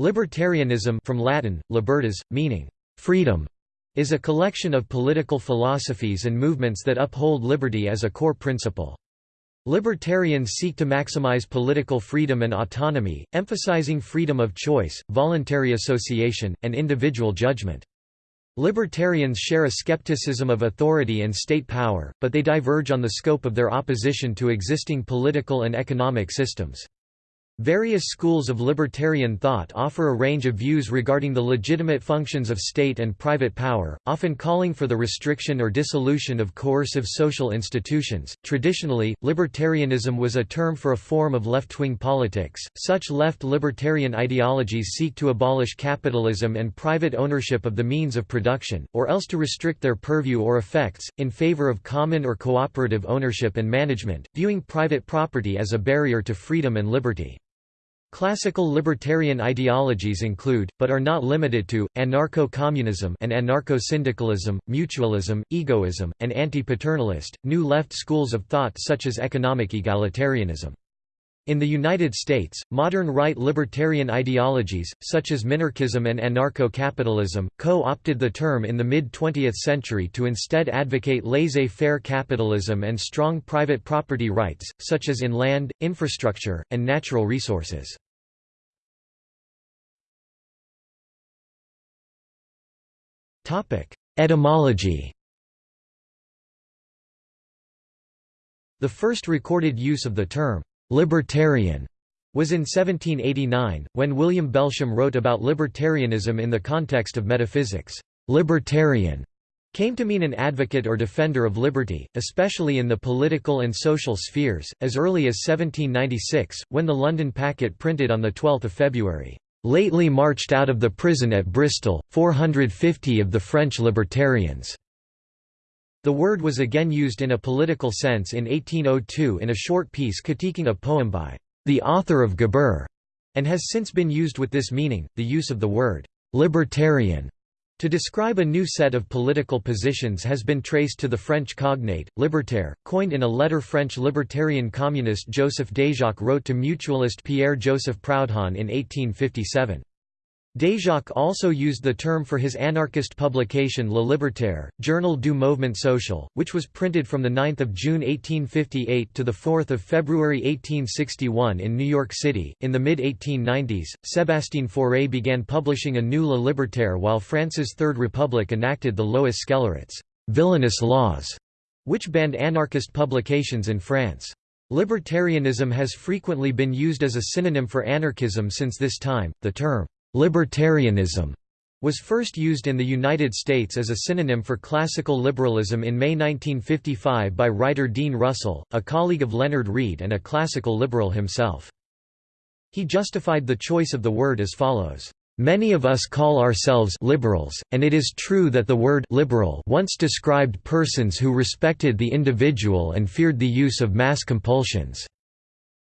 Libertarianism from Latin, libertas, meaning freedom, is a collection of political philosophies and movements that uphold liberty as a core principle. Libertarians seek to maximize political freedom and autonomy, emphasizing freedom of choice, voluntary association, and individual judgment. Libertarians share a skepticism of authority and state power, but they diverge on the scope of their opposition to existing political and economic systems. Various schools of libertarian thought offer a range of views regarding the legitimate functions of state and private power, often calling for the restriction or dissolution of coercive social institutions. Traditionally, libertarianism was a term for a form of left wing politics. Such left libertarian ideologies seek to abolish capitalism and private ownership of the means of production, or else to restrict their purview or effects, in favor of common or cooperative ownership and management, viewing private property as a barrier to freedom and liberty. Classical libertarian ideologies include, but are not limited to, anarcho-communism and anarcho-syndicalism, mutualism, egoism, and anti-paternalist, new left schools of thought such as economic egalitarianism. In the United States, modern right libertarian ideologies, such as minarchism and anarcho-capitalism, co-opted the term in the mid-20th century to instead advocate laissez-faire capitalism and strong private property rights, such as in land, infrastructure, and natural resources. Etymology The first recorded use of the term, «libertarian» was in 1789, when William Belsham wrote about libertarianism in the context of metaphysics. Libertarian came to mean an advocate or defender of liberty, especially in the political and social spheres, as early as 1796, when the London Packet printed on 12 February, "...lately marched out of the prison at Bristol, 450 of the French libertarians." The word was again used in a political sense in 1802 in a short piece critiquing a poem by the author of Gebir, and has since been used with this meaning. The use of the word libertarian to describe a new set of political positions has been traced to the French cognate, libertaire, coined in a letter French libertarian communist Joseph Déjacque wrote to mutualist Pierre-Joseph Proudhon in 1857. Déjacque also used the term for his anarchist publication Le Libertaire, Journal du Mouvement Social, which was printed from 9 June 1858 to 4 February 1861 in New York City. In the mid 1890s, Sébastien Fauré began publishing a new Le Libertaire while France's Third Republic enacted the Lois Scélérate's villainous laws, which banned anarchist publications in France. Libertarianism has frequently been used as a synonym for anarchism since this time. The term Libertarianism was first used in the United States as a synonym for classical liberalism in May 1955 by writer Dean Russell, a colleague of Leonard Read and a classical liberal himself. He justified the choice of the word as follows. Many of us call ourselves liberals, and it is true that the word liberal once described persons who respected the individual and feared the use of mass compulsions.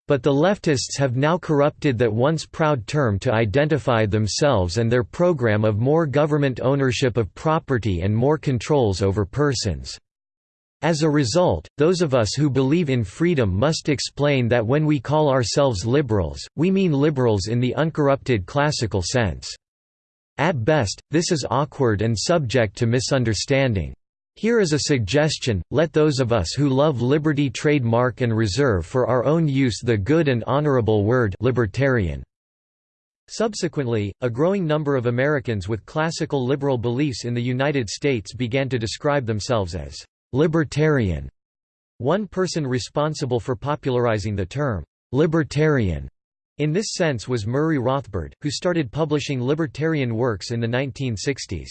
But the leftists have now corrupted that once proud term to identify themselves and their program of more government ownership of property and more controls over persons. As a result, those of us who believe in freedom must explain that when we call ourselves liberals, we mean liberals in the uncorrupted classical sense. At best, this is awkward and subject to misunderstanding. Here is a suggestion, let those of us who love liberty trademark and reserve for our own use the good and honorable word libertarian. Subsequently, a growing number of Americans with classical liberal beliefs in the United States began to describe themselves as libertarian. One person responsible for popularizing the term libertarian in this sense was Murray Rothbard, who started publishing libertarian works in the 1960s.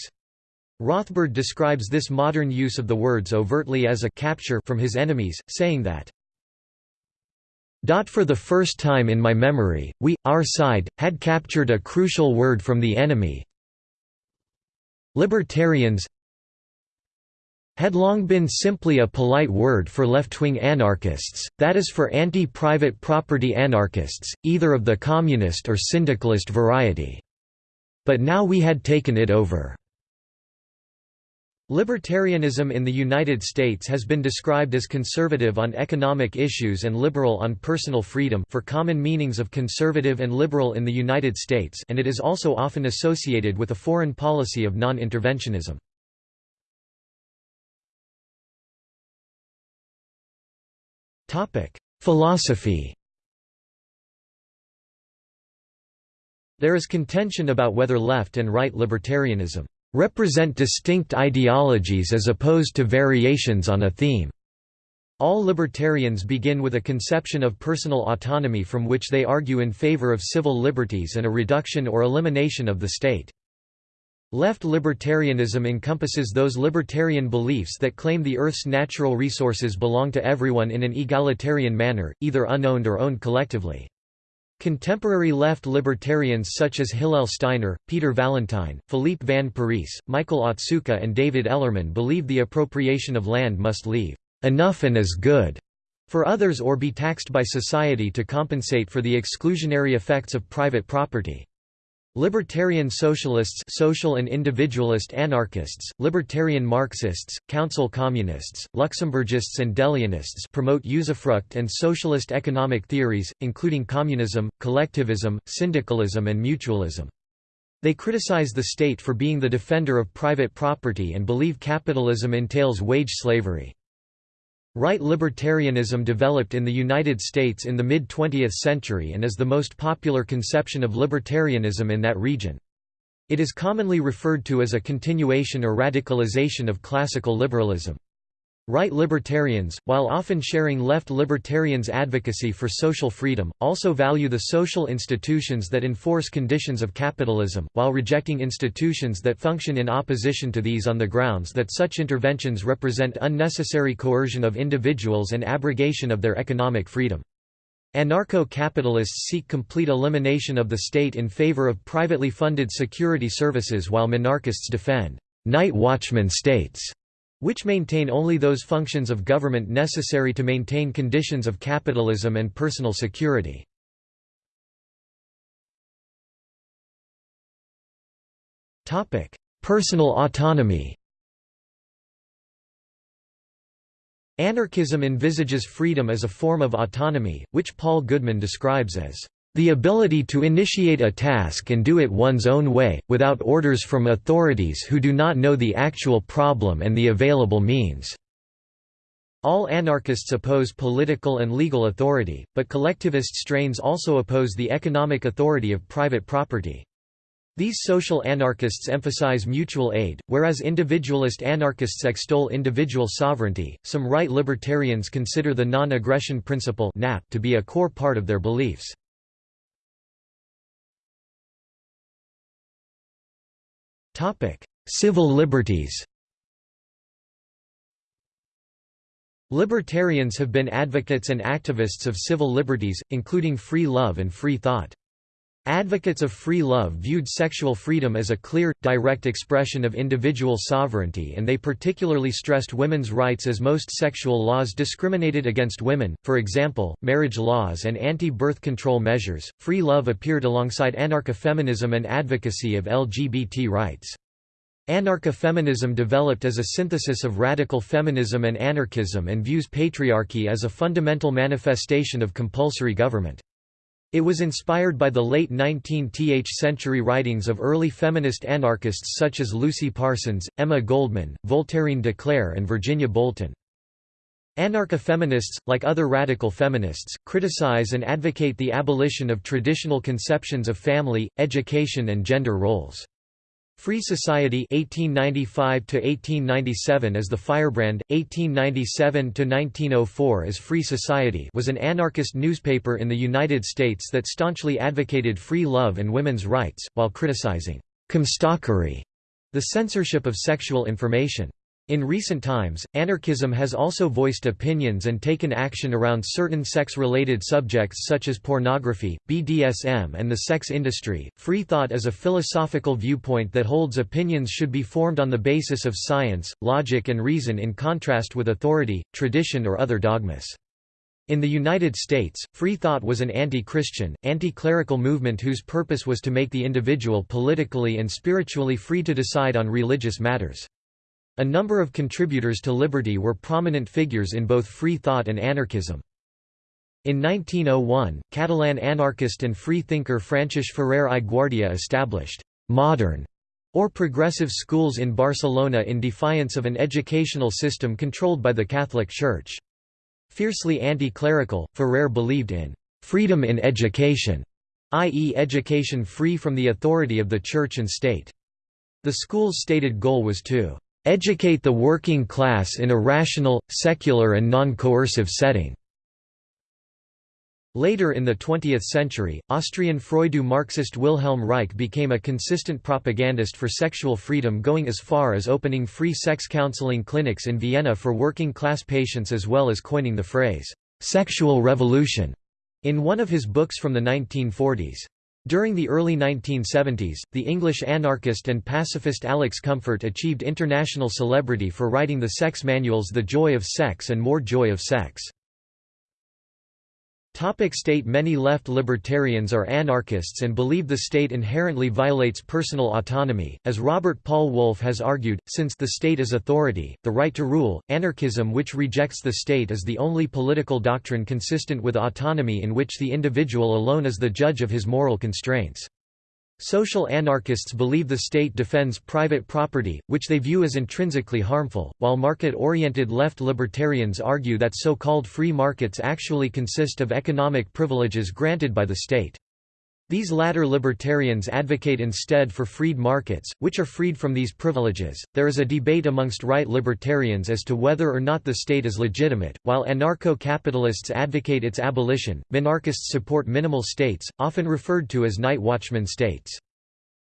Rothbard describes this modern use of the words overtly as a capture from his enemies, saying that for the first time in my memory, we, our side, had captured a crucial word from the enemy. Libertarians had long been simply a polite word for left-wing anarchists, that is for anti-private property anarchists, either of the communist or syndicalist variety. But now we had taken it over. Libertarianism in the United States has been described as conservative on economic issues and liberal on personal freedom for common meanings of conservative and liberal in the United States and it is also often associated with a foreign policy of non-interventionism. Philosophy There is contention about whether left and right libertarianism represent distinct ideologies as opposed to variations on a theme. All libertarians begin with a conception of personal autonomy from which they argue in favor of civil liberties and a reduction or elimination of the state. Left libertarianism encompasses those libertarian beliefs that claim the Earth's natural resources belong to everyone in an egalitarian manner, either unowned or owned collectively. Contemporary left libertarians such as Hillel Steiner, Peter Vallentyne, Philippe Van Parijs, Michael Otsuka and David Ellerman believe the appropriation of land must leave enough and is good for others or be taxed by society to compensate for the exclusionary effects of private property. Libertarian socialists social and individualist anarchists, libertarian Marxists, council communists, Luxemburgists and De Leonists promote usufruct and socialist economic theories, including communism, collectivism, syndicalism and mutualism. They criticize the state for being the defender of private property and believe capitalism entails wage slavery. Right libertarianism developed in the United States in the mid-20th century and is the most popular conception of libertarianism in that region. It is commonly referred to as a continuation or radicalization of classical liberalism. Right libertarians, while often sharing left libertarians' advocacy for social freedom, also value the social institutions that enforce conditions of capitalism, while rejecting institutions that function in opposition to these on the grounds that such interventions represent unnecessary coercion of individuals and abrogation of their economic freedom. Anarcho-capitalists seek complete elimination of the state in favor of privately funded security services while minarchists defend night watchman states which maintain only those functions of government necessary to maintain conditions of capitalism and personal security. Personal autonomy Anarchism envisages freedom as a form of autonomy, which Paul Goodman describes as the ability to initiate a task and do it one's own way, without orders from authorities who do not know the actual problem and the available means. All anarchists oppose political and legal authority, but collectivist strains also oppose the economic authority of private property. These social anarchists emphasize mutual aid, whereas individualist anarchists extol individual sovereignty. Some right libertarians consider the non aggression principle to be a core part of their beliefs. Topic: Civil liberties. Libertarians have been advocates and activists of civil liberties, including free love and free thought. Advocates of free love viewed sexual freedom as a clear, direct expression of individual sovereignty and they particularly stressed women's rights as most sexual laws discriminated against women, for example, marriage laws and anti-birth control measures. Free love appeared alongside anarcha-feminism and advocacy of LGBT rights. Anarcha-feminism developed as a synthesis of radical feminism and anarchism and views patriarchy as a fundamental manifestation of compulsory government. It was inspired by the late 19th century writings of early feminist anarchists such as Lucy Parsons, Emma Goldman, Voltairine de Cleyre and Virginia Bolton. Anarcha-feminists, like other radical feminists, criticize and advocate the abolition of traditional conceptions of family, education and gender roles. Free Society 1895 to 1897 as The Firebrand 1897 to 1904 as Free Society was an anarchist newspaper in the United States that staunchly advocated free love and women's rights while criticizing comstockery, the censorship of sexual information. In recent times, anarchism has also voiced opinions and taken action around certain sex-related subjects such as pornography, BDSM and the sex industry. Free thought is a philosophical viewpoint that holds opinions should be formed on the basis of science, logic and reason in contrast with authority, tradition or other dogmas. In the United States, free thought was an anti-Christian, anti-clerical movement whose purpose was to make the individual politically and spiritually free to decide on religious matters. A number of contributors to liberty were prominent figures in both free thought and anarchism. In 1901, Catalan anarchist and free thinker Francesc Ferrer i Guardia established «modern» or progressive schools in Barcelona in defiance of an educational system controlled by the Catholic Church. Fiercely anti-clerical, Ferrer believed in «freedom in education», i.e. education free from the authority of the Church and state. The school's stated goal was to «educate the working class in a rational, secular and non-coercive setting». Later in the 20th century, Austrian Freudo-Marxist Wilhelm Reich became a consistent propagandist for sexual freedom going as far as opening free sex counseling clinics in Vienna for working-class patients as well as coining the phrase, "'sexual revolution' in one of his books from the 1940s. During the early 1970s, the English anarchist and pacifist Alex Comfort achieved international celebrity for writing the sex manuals The Joy of Sex and More Joy of Sex. Topic state Many left libertarians are anarchists and believe the state inherently violates personal autonomy, as Robert Paul Wolff has argued, since the state is authority, the right to rule, anarchism which rejects the state is the only political doctrine consistent with autonomy in which the individual alone is the judge of his moral constraints. Social anarchists believe the state defends private property, which they view as intrinsically harmful, while market-oriented left libertarians argue that so-called free markets actually consist of economic privileges granted by the state. These latter libertarians advocate instead for freed markets, which are freed from these privileges. There is a debate amongst right libertarians as to whether or not the state is legitimate. While anarcho capitalists advocate its abolition, minarchists support minimal states, often referred to as night watchman states.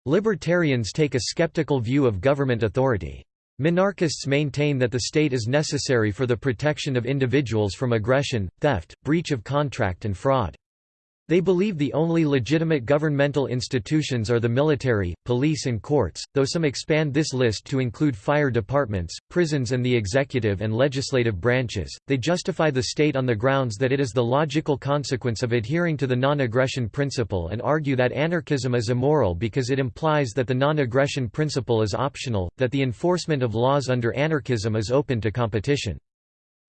Libertarians take a skeptical view of government authority. Minarchists maintain that the state is necessary for the protection of individuals from aggression, theft, breach of contract, and fraud. They believe the only legitimate governmental institutions are the military, police and courts, though some expand this list to include fire departments, prisons and the executive and legislative branches. They justify the state on the grounds that it is the logical consequence of adhering to the non-aggression principle and argue that anarchism is immoral because it implies that the non-aggression principle is optional, that the enforcement of laws under anarchism is open to competition.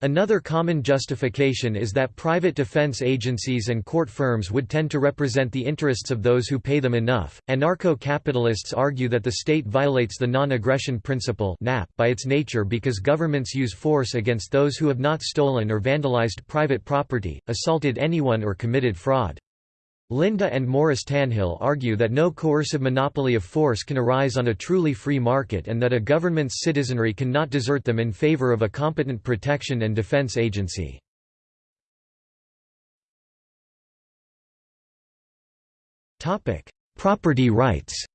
Another common justification is that private defense agencies and court firms would tend to represent the interests of those who pay them enough. Anarcho capitalists argue that the state violates the non aggression principle by its nature because governments use force against those who have not stolen or vandalized private property, assaulted anyone, or committed fraud. Linda and Morris Tannehill argue that no coercive monopoly of force can arise on a truly free market and that a government's citizenry cannot desert them in favor of a competent protection and defense agency. Property rights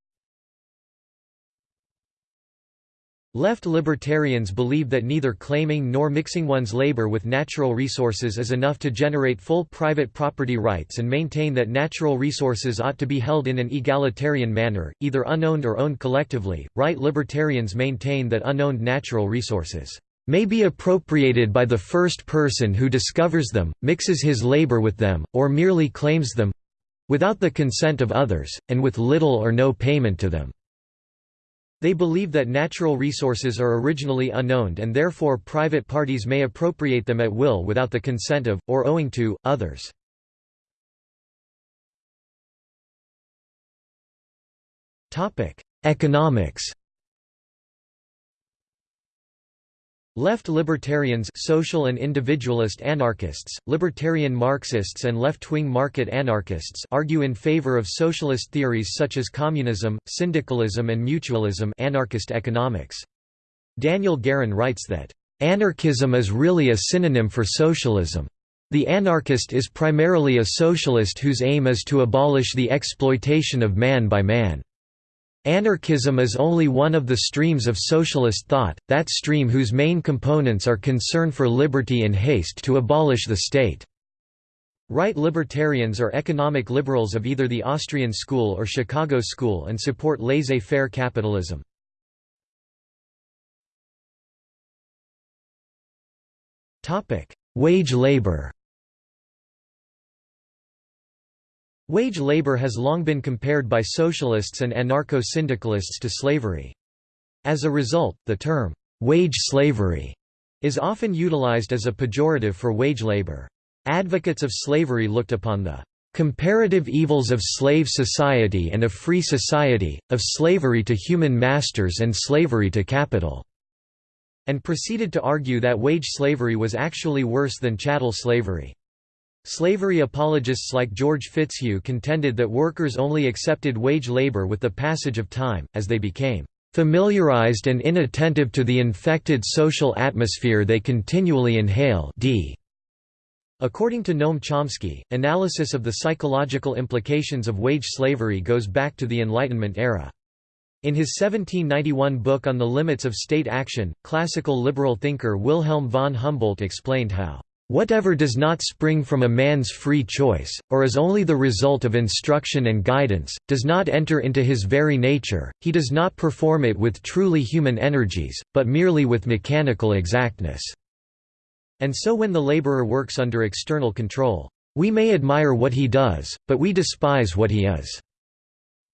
Left libertarians believe that neither claiming nor mixing one's labor with natural resources is enough to generate full private property rights and maintain that natural resources ought to be held in an egalitarian manner, either unowned or owned collectively. Right libertarians maintain that unowned natural resources may be appropriated by the first person who discovers them, mixes his labor with them, or merely claims them without the consent of others, and with little or no payment to them. They believe that natural resources are originally unowned and therefore private parties may appropriate them at will without the consent of, or owing to, others. Economics Left libertarians social and individualist anarchists, libertarian Marxists and left-wing market anarchists argue in favor of socialist theories such as communism, syndicalism and mutualism anarchist economics. Daniel Guerin writes that, "...anarchism is really a synonym for socialism. The anarchist is primarily a socialist whose aim is to abolish the exploitation of man by man." Anarchism is only one of the streams of socialist thought, that stream whose main components are concern for liberty and haste to abolish the state. Right libertarians are economic liberals of either the Austrian school or Chicago school and support laissez-faire capitalism. Wage labor Wage labor has long been compared by socialists and anarcho-syndicalists to slavery. As a result, the term, wage slavery is often utilized as a pejorative for wage labor. Advocates of slavery looked upon the comparative evils of slave society and of free society, of slavery to human masters and slavery to capital, and proceeded to argue that wage slavery was actually worse than chattel slavery. Slavery apologists like George Fitzhugh contended that workers only accepted wage labor with the passage of time, as they became familiarized and inattentive to the infected social atmosphere they continually inhale d. According to Noam Chomsky, analysis of the psychological implications of wage slavery goes back to the Enlightenment era. In his 1791 book On the Limits of State Action, classical liberal thinker Wilhelm von Humboldt explained how Whatever does not spring from a man's free choice, or is only the result of instruction and guidance, does not enter into his very nature, he does not perform it with truly human energies, but merely with mechanical exactness. And so when the laborer works under external control, we may admire what he does, but we despise what he is.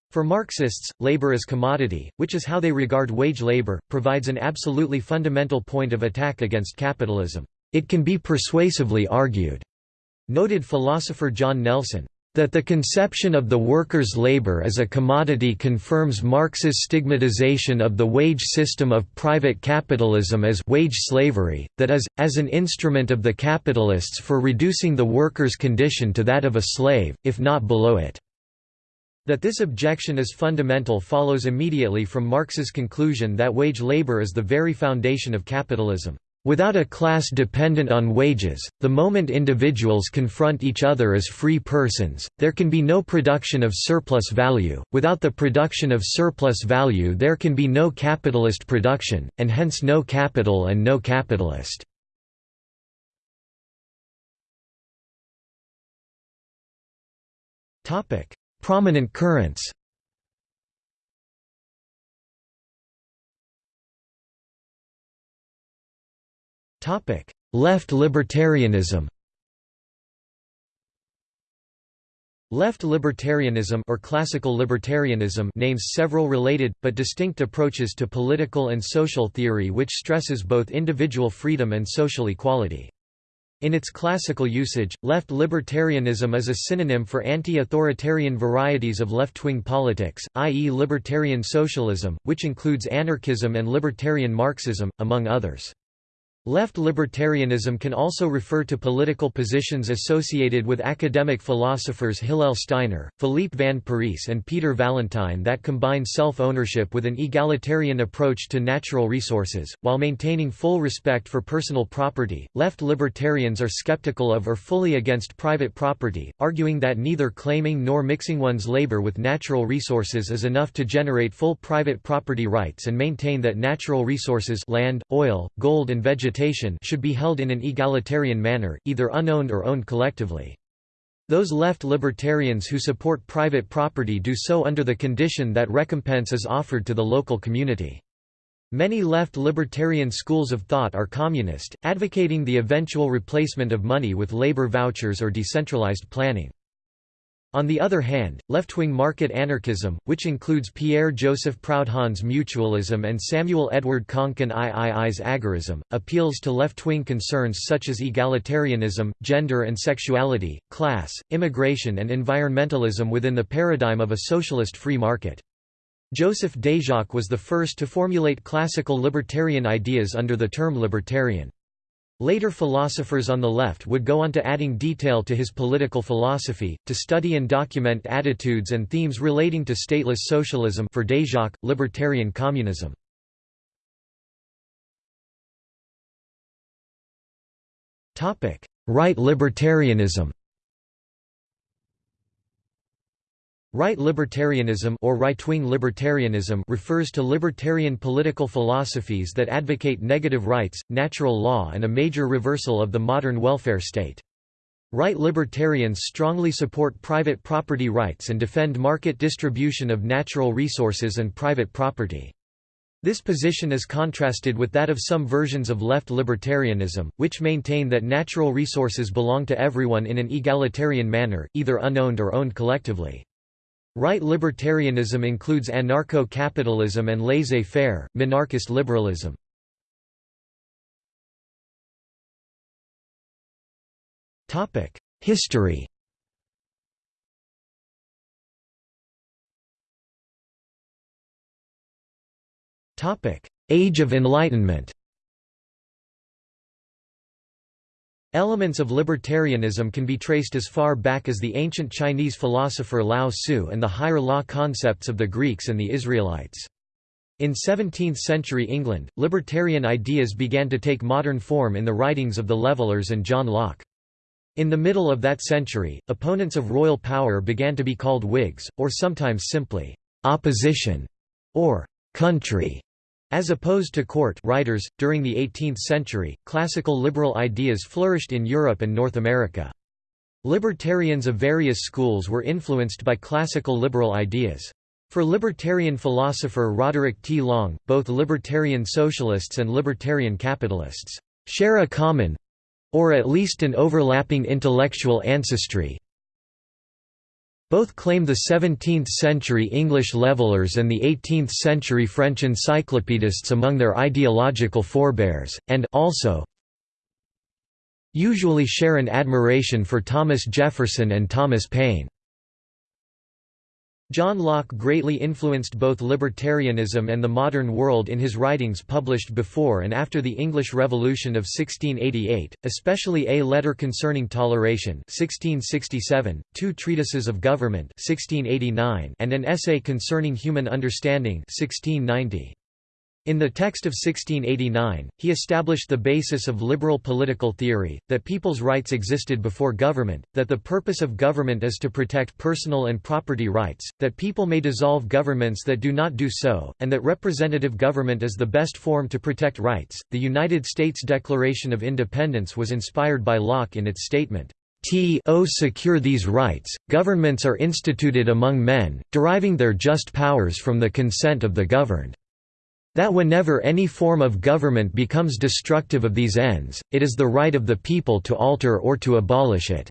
For Marxists, labor as commodity, which is how they regard wage labor, provides an absolutely fundamental point of attack against capitalism. It can be persuasively argued, noted philosopher John Nelson, that the conception of the worker's labor as a commodity confirms Marx's stigmatization of the wage system of private capitalism as wage slavery, that is, as an instrument of the capitalists for reducing the worker's condition to that of a slave, if not below it. That this objection is fundamental follows immediately from Marx's conclusion that wage labor is the very foundation of capitalism. Without a class dependent on wages, the moment individuals confront each other as free persons, there can be no production of surplus value, without the production of surplus value there can be no capitalist production, and hence no capital and no capitalist. Prominent currents Left libertarianism Left libertarianism or classical libertarianism names several related, but distinct approaches to political and social theory which stresses both individual freedom and social equality. In its classical usage, left libertarianism is a synonym for anti-authoritarian varieties of left-wing politics, i.e. libertarian socialism, which includes anarchism and libertarian Marxism, among others. Left libertarianism can also refer to political positions associated with academic philosophers Hillel Steiner, Philippe Van Parijs and Peter Vallentyne that combine self-ownership with an egalitarian approach to natural resources, while maintaining full respect for personal property. Left libertarians are skeptical of or fully against private property, arguing that neither claiming nor mixing one's labor with natural resources is enough to generate full private property rights and maintain that natural resources land, oil, gold and vegetation should be held in an egalitarian manner, either unowned or owned collectively. Those left libertarians who support private property do so under the condition that recompense is offered to the local community. Many left libertarian schools of thought are communist, advocating the eventual replacement of money with labor vouchers or decentralized planning. On the other hand, left-wing market anarchism, which includes Pierre-Joseph Proudhon's mutualism and Samuel Edward Konkin III's agorism, appeals to left-wing concerns such as egalitarianism, gender and sexuality, class, immigration and environmentalism within the paradigm of a socialist free market. Joseph Déjacque was the first to formulate classical libertarian ideas under the term libertarian. Later philosophers on the left would go on to adding detail to his political philosophy, to study and document attitudes and themes relating to stateless socialism for Déjacque, libertarian communism. Right libertarianism Right libertarianism or right-wing libertarianism refers to libertarian political philosophies that advocate negative rights, natural law and a major reversal of the modern welfare state. Right libertarians strongly support private property rights and defend market distribution of natural resources and private property. This position is contrasted with that of some versions of left libertarianism, which maintain that natural resources belong to everyone in an egalitarian manner, either unowned or owned collectively. Right libertarianism includes anarcho-capitalism and laissez-faire, minarchist liberalism. History Age of Enlightenment Elements of libertarianism can be traced as far back as the ancient Chinese philosopher Lao Tzu and the higher law concepts of the Greeks and the Israelites. In 17th-century England, libertarian ideas began to take modern form in the writings of the Levellers and John Locke. In the middle of that century, opponents of royal power began to be called Whigs, or sometimes simply, "'opposition' or "'country' As opposed to court writers, during the 18th century, classical liberal ideas flourished in Europe and North America. Libertarians of various schools were influenced by classical liberal ideas. For libertarian philosopher Roderick T. Long, both libertarian socialists and libertarian capitalists share a common—or at least an overlapping intellectual ancestry, both claim the 17th-century English levelers and the 18th-century French encyclopedists among their ideological forebears, and also usually share an admiration for Thomas Jefferson and Thomas Paine. John Locke greatly influenced both libertarianism and the modern world in his writings published before and after the English Revolution of 1688, especially A Letter Concerning Toleration 1667, two treatises of government 1689, and an essay concerning human understanding 1690. In the text of 1689, he established the basis of liberal political theory, that people's rights existed before government, that the purpose of government is to protect personal and property rights, that people may dissolve governments that do not do so, and that representative government is the best form to protect rights. The United States Declaration of Independence was inspired by Locke in its statement. To secure these rights, governments are instituted among men, deriving their just powers from the consent of the governed. That whenever any form of government becomes destructive of these ends, it is the right of the people to alter or to abolish it."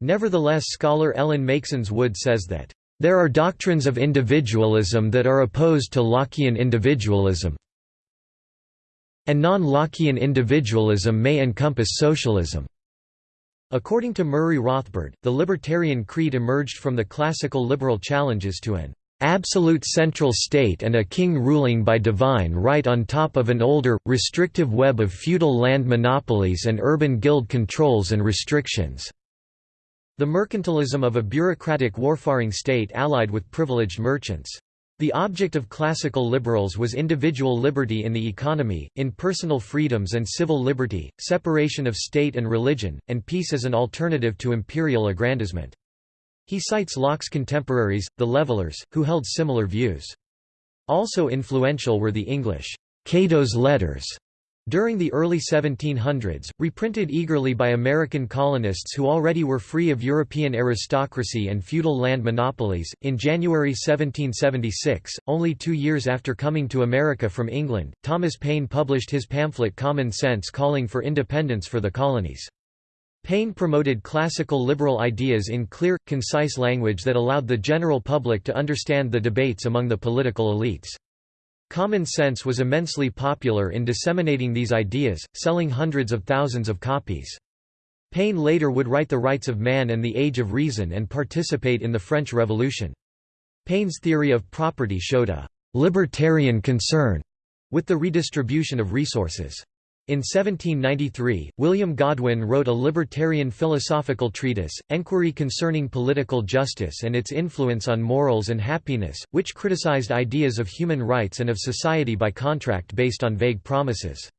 Nevertheless scholar Ellen Meiksins Wood says that, "...there are doctrines of individualism that are opposed to Lockean individualism and non-Lockean individualism may encompass socialism." According to Murray Rothbard, the libertarian creed emerged from the classical liberal challenges to an absolute central state and a king ruling by divine right on top of an older, restrictive web of feudal land monopolies and urban guild controls and restrictions." The mercantilism of a bureaucratic warfaring state allied with privileged merchants. The object of classical liberals was individual liberty in the economy, in personal freedoms and civil liberty, separation of state and religion, and peace as an alternative to imperial aggrandizement. He cites Locke's contemporaries, the Levellers, who held similar views. Also influential were the English Cato's Letters during the early 1700s, reprinted eagerly by American colonists who already were free of European aristocracy and feudal land monopolies. In January 1776, only two years after coming to America from England, Thomas Paine published his pamphlet Common Sense calling for independence for the colonies. Paine promoted classical liberal ideas in clear, concise language that allowed the general public to understand the debates among the political elites. Common Sense was immensely popular in disseminating these ideas, selling hundreds of thousands of copies. Paine later would write The Rights of Man and The Age of Reason and participate in the French Revolution. Paine's theory of property showed a «libertarian concern» with the redistribution of resources. In 1793, William Godwin wrote a libertarian philosophical treatise, Enquiry Concerning Political Justice and Its Influence on Morals and Happiness, which criticized ideas of human rights and of society by contract based on vague promises.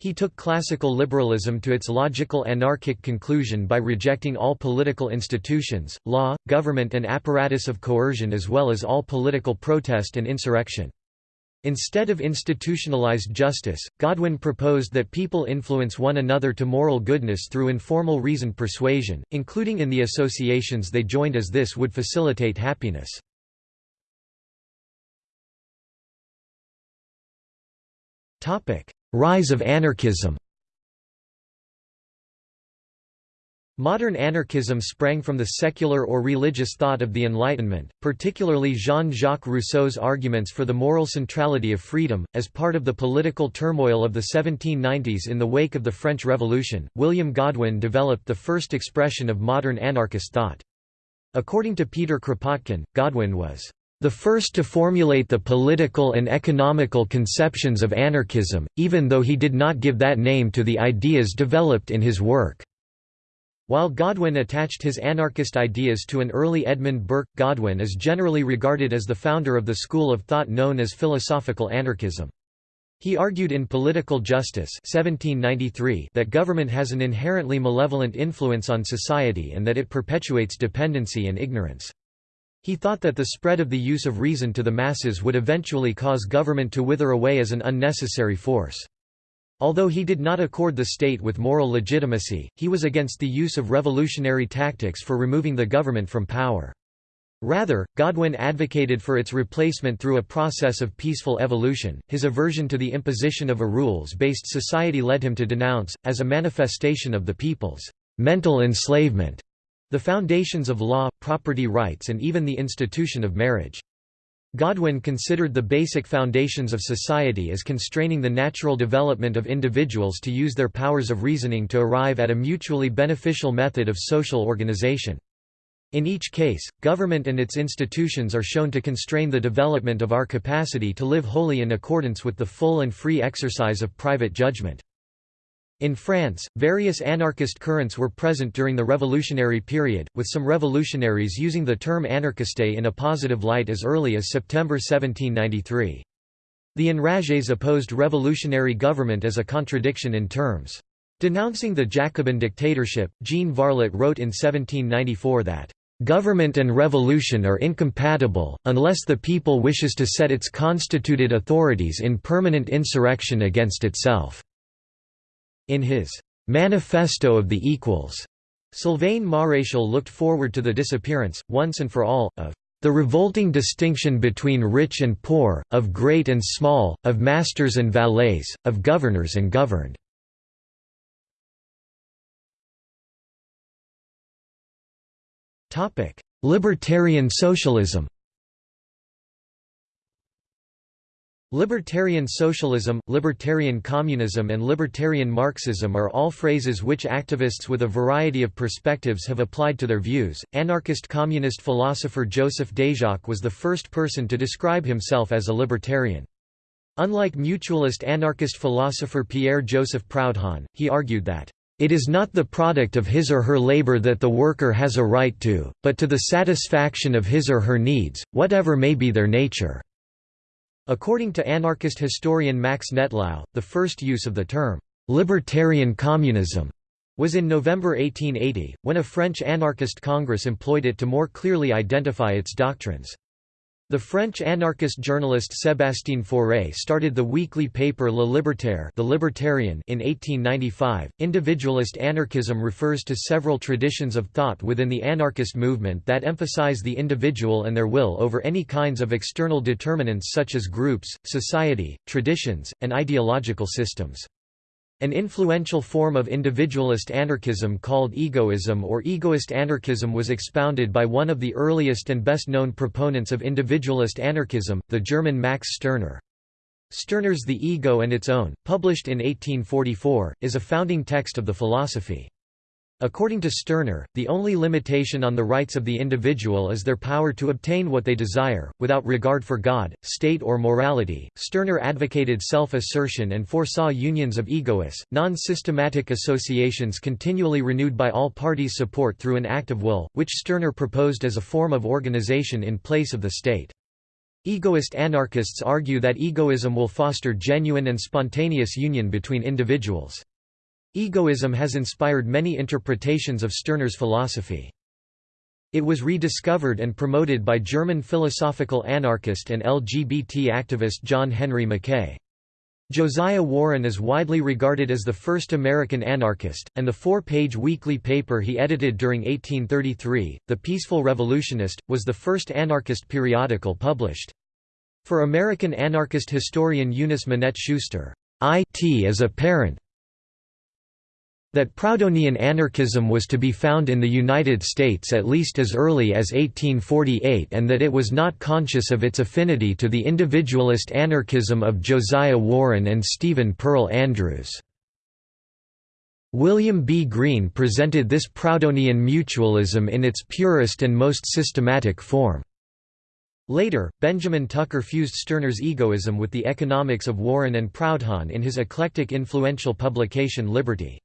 He took classical liberalism to its logical anarchic conclusion by rejecting all political institutions, law, government and apparatus of coercion as well as all political protest and insurrection. Instead of institutionalized justice, Godwin proposed that people influence one another to moral goodness through informal reasoned persuasion, including in the associations they joined as this would facilitate happiness. Rise of anarchism Modern anarchism sprang from the secular or religious thought of the Enlightenment, particularly Jean-Jacques Rousseau's arguments for the moral centrality of freedom. As part of the political turmoil of the 1790s in the wake of the French Revolution, William Godwin developed the first expression of modern anarchist thought. According to Peter Kropotkin, Godwin was the first to formulate the political and economical conceptions of anarchism, even though he did not give that name to the ideas developed in his work. While Godwin attached his anarchist ideas to an early Edmund Burke, Godwin is generally regarded as the founder of the school of thought known as philosophical anarchism. He argued in Political Justice 1793 that government has an inherently malevolent influence on society and that it perpetuates dependency and ignorance. He thought that the spread of the use of reason to the masses would eventually cause government to wither away as an unnecessary force. Although he did not accord the state with moral legitimacy, he was against the use of revolutionary tactics for removing the government from power. Rather, Godwin advocated for its replacement through a process of peaceful evolution. His aversion to the imposition of a rules based society led him to denounce, as a manifestation of the people's mental enslavement, the foundations of law, property rights, and even the institution of marriage. Godwin considered the basic foundations of society as constraining the natural development of individuals to use their powers of reasoning to arrive at a mutually beneficial method of social organization. In each case, government and its institutions are shown to constrain the development of our capacity to live wholly in accordance with the full and free exercise of private judgment. In France, various anarchist currents were present during the revolutionary period, with some revolutionaries using the term anarchiste in a positive light as early as September 1793. The enragés opposed revolutionary government as a contradiction in terms. Denouncing the Jacobin dictatorship, Jean Varlet wrote in 1794 that, "...government and revolution are incompatible, unless the people wishes to set its constituted authorities in permanent insurrection against itself." In his Manifesto of the Equals, Sylvain Maréchal looked forward to the disappearance, once and for all, of the revolting distinction between rich and poor, of great and small, of masters and valets, of governors and governed. Libertarian socialism Libertarian socialism, libertarian communism and libertarian Marxism are all phrases which activists with a variety of perspectives have applied to their views. Anarchist communist philosopher Joseph Déjacque was the first person to describe himself as a libertarian. Unlike mutualist anarchist philosopher Pierre-Joseph Proudhon, he argued that it is not the product of his or her labor that the worker has a right to, but to the satisfaction of his or her needs, whatever may be their nature. According to anarchist historian Max Nettlau, the first use of the term, "'libertarian communism' was in November 1880, when a French anarchist congress employed it to more clearly identify its doctrines. The French anarchist journalist Sébastien Faure started the weekly paper Le Libertaire, the Libertarian in 1895. Individualist anarchism refers to several traditions of thought within the anarchist movement that emphasize the individual and their will over any kinds of external determinants such as groups, society, traditions, and ideological systems. An influential form of individualist anarchism called egoism or egoist anarchism was expounded by one of the earliest and best-known proponents of individualist anarchism, the German Max Stirner. Stirner's The Ego and Its Own, published in 1844, is a founding text of the philosophy. According to Stirner, the only limitation on the rights of the individual is their power to obtain what they desire, without regard for God, state or morality. Stirner advocated self-assertion and foresaw unions of egoists, non-systematic associations continually renewed by all parties support through an act of will, which Stirner proposed as a form of organization in place of the state. Egoist anarchists argue that egoism will foster genuine and spontaneous union between individuals. Egoism has inspired many interpretations of Stirner's philosophy. It was rediscovered and promoted by German philosophical anarchist and LGBT activist John Henry Mackay. Josiah Warren is widely regarded as the first American anarchist, and the four-page weekly paper he edited during 1833, The Peaceful Revolutionist, was the first anarchist periodical published. For American anarchist historian Eunice Minette Schuster, IT is apparent that Proudhonian anarchism was to be found in the United States at least as early as 1848 and that it was not conscious of its affinity to the individualist anarchism of Josiah Warren and Stephen Pearl Andrews. William B. Greene presented this Proudhonian mutualism in its purest and most systematic form. Later, Benjamin Tucker fused Stirner's egoism with the economics of Warren and Proudhon in his eclectic influential publication Liberty.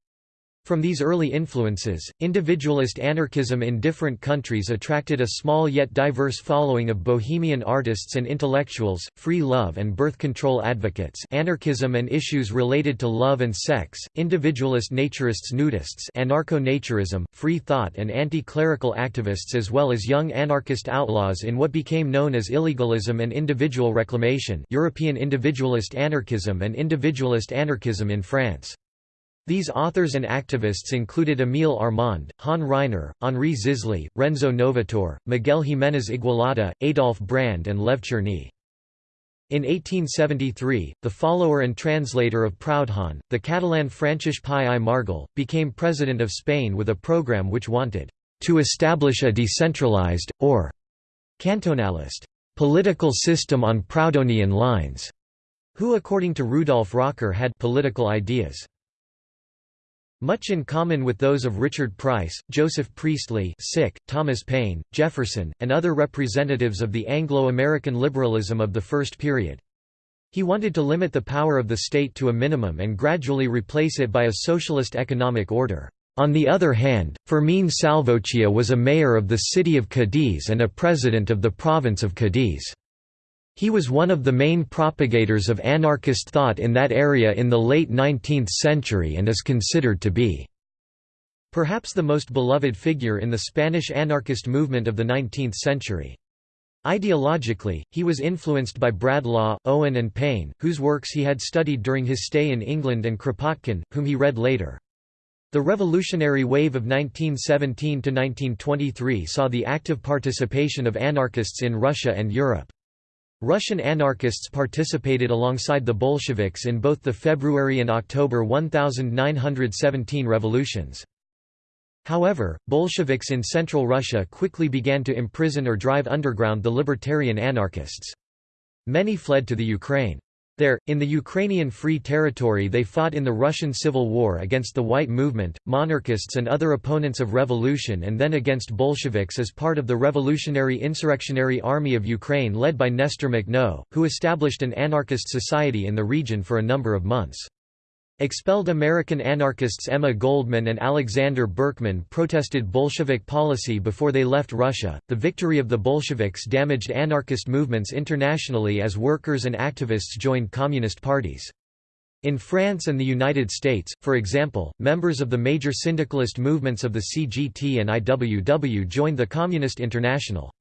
From these early influences, individualist anarchism in different countries attracted a small yet diverse following of bohemian artists and intellectuals, free love and birth control advocates anarchism and issues related to love and sex, individualist naturists nudists anarcho-naturism, free thought and anti-clerical activists as well as young anarchist outlaws in what became known as illegalism and individual reclamation European individualist anarchism and individualist anarchism in France. These authors and activists included Emile Armand, Han Ryner, Henri Zisly, Renzo Novatore, Miguel Jiménez Igualada, Adolf Brand and Lev Cherny. In 1873, the follower and translator of Proudhon, the Catalan Francesc Pi i Margall, became president of Spain with a program which wanted to establish a decentralized, or cantonalist, political system on Proudhonian lines, who according to Rudolf Rocker had political ideas. Much in common with those of Richard Price, Joseph Priestley Sick, Thomas Paine, Jefferson, and other representatives of the Anglo-American liberalism of the first period. He wanted to limit the power of the state to a minimum and gradually replace it by a socialist economic order. On the other hand, Fermín Salvochea was a mayor of the city of Cadiz and a president of the province of Cadiz. He was one of the main propagators of anarchist thought in that area in the late 19th century and is considered to be perhaps the most beloved figure in the Spanish anarchist movement of the 19th century. Ideologically, he was influenced by Bradlaugh, Owen and Paine, whose works he had studied during his stay in England and Kropotkin, whom he read later. The revolutionary wave of 1917–1923 saw the active participation of anarchists in Russia and Europe. Russian anarchists participated alongside the Bolsheviks in both the February and October 1917 revolutions. However, Bolsheviks in central Russia quickly began to imprison or drive underground the libertarian anarchists. Many fled to the Ukraine. There, in the Ukrainian Free Territory they fought in the Russian Civil War against the White Movement, monarchists and other opponents of revolution and then against Bolsheviks as part of the Revolutionary Insurrectionary Army of Ukraine led by Nestor Makhno, who established an anarchist society in the region for a number of months. Expelled American anarchists Emma Goldman and Alexander Berkman protested Bolshevik policy before they left Russia. The victory of the Bolsheviks damaged anarchist movements internationally as workers and activists joined communist parties. In France and the United States, for example, members of the major syndicalist movements of the CGT and IWW joined the Communist International.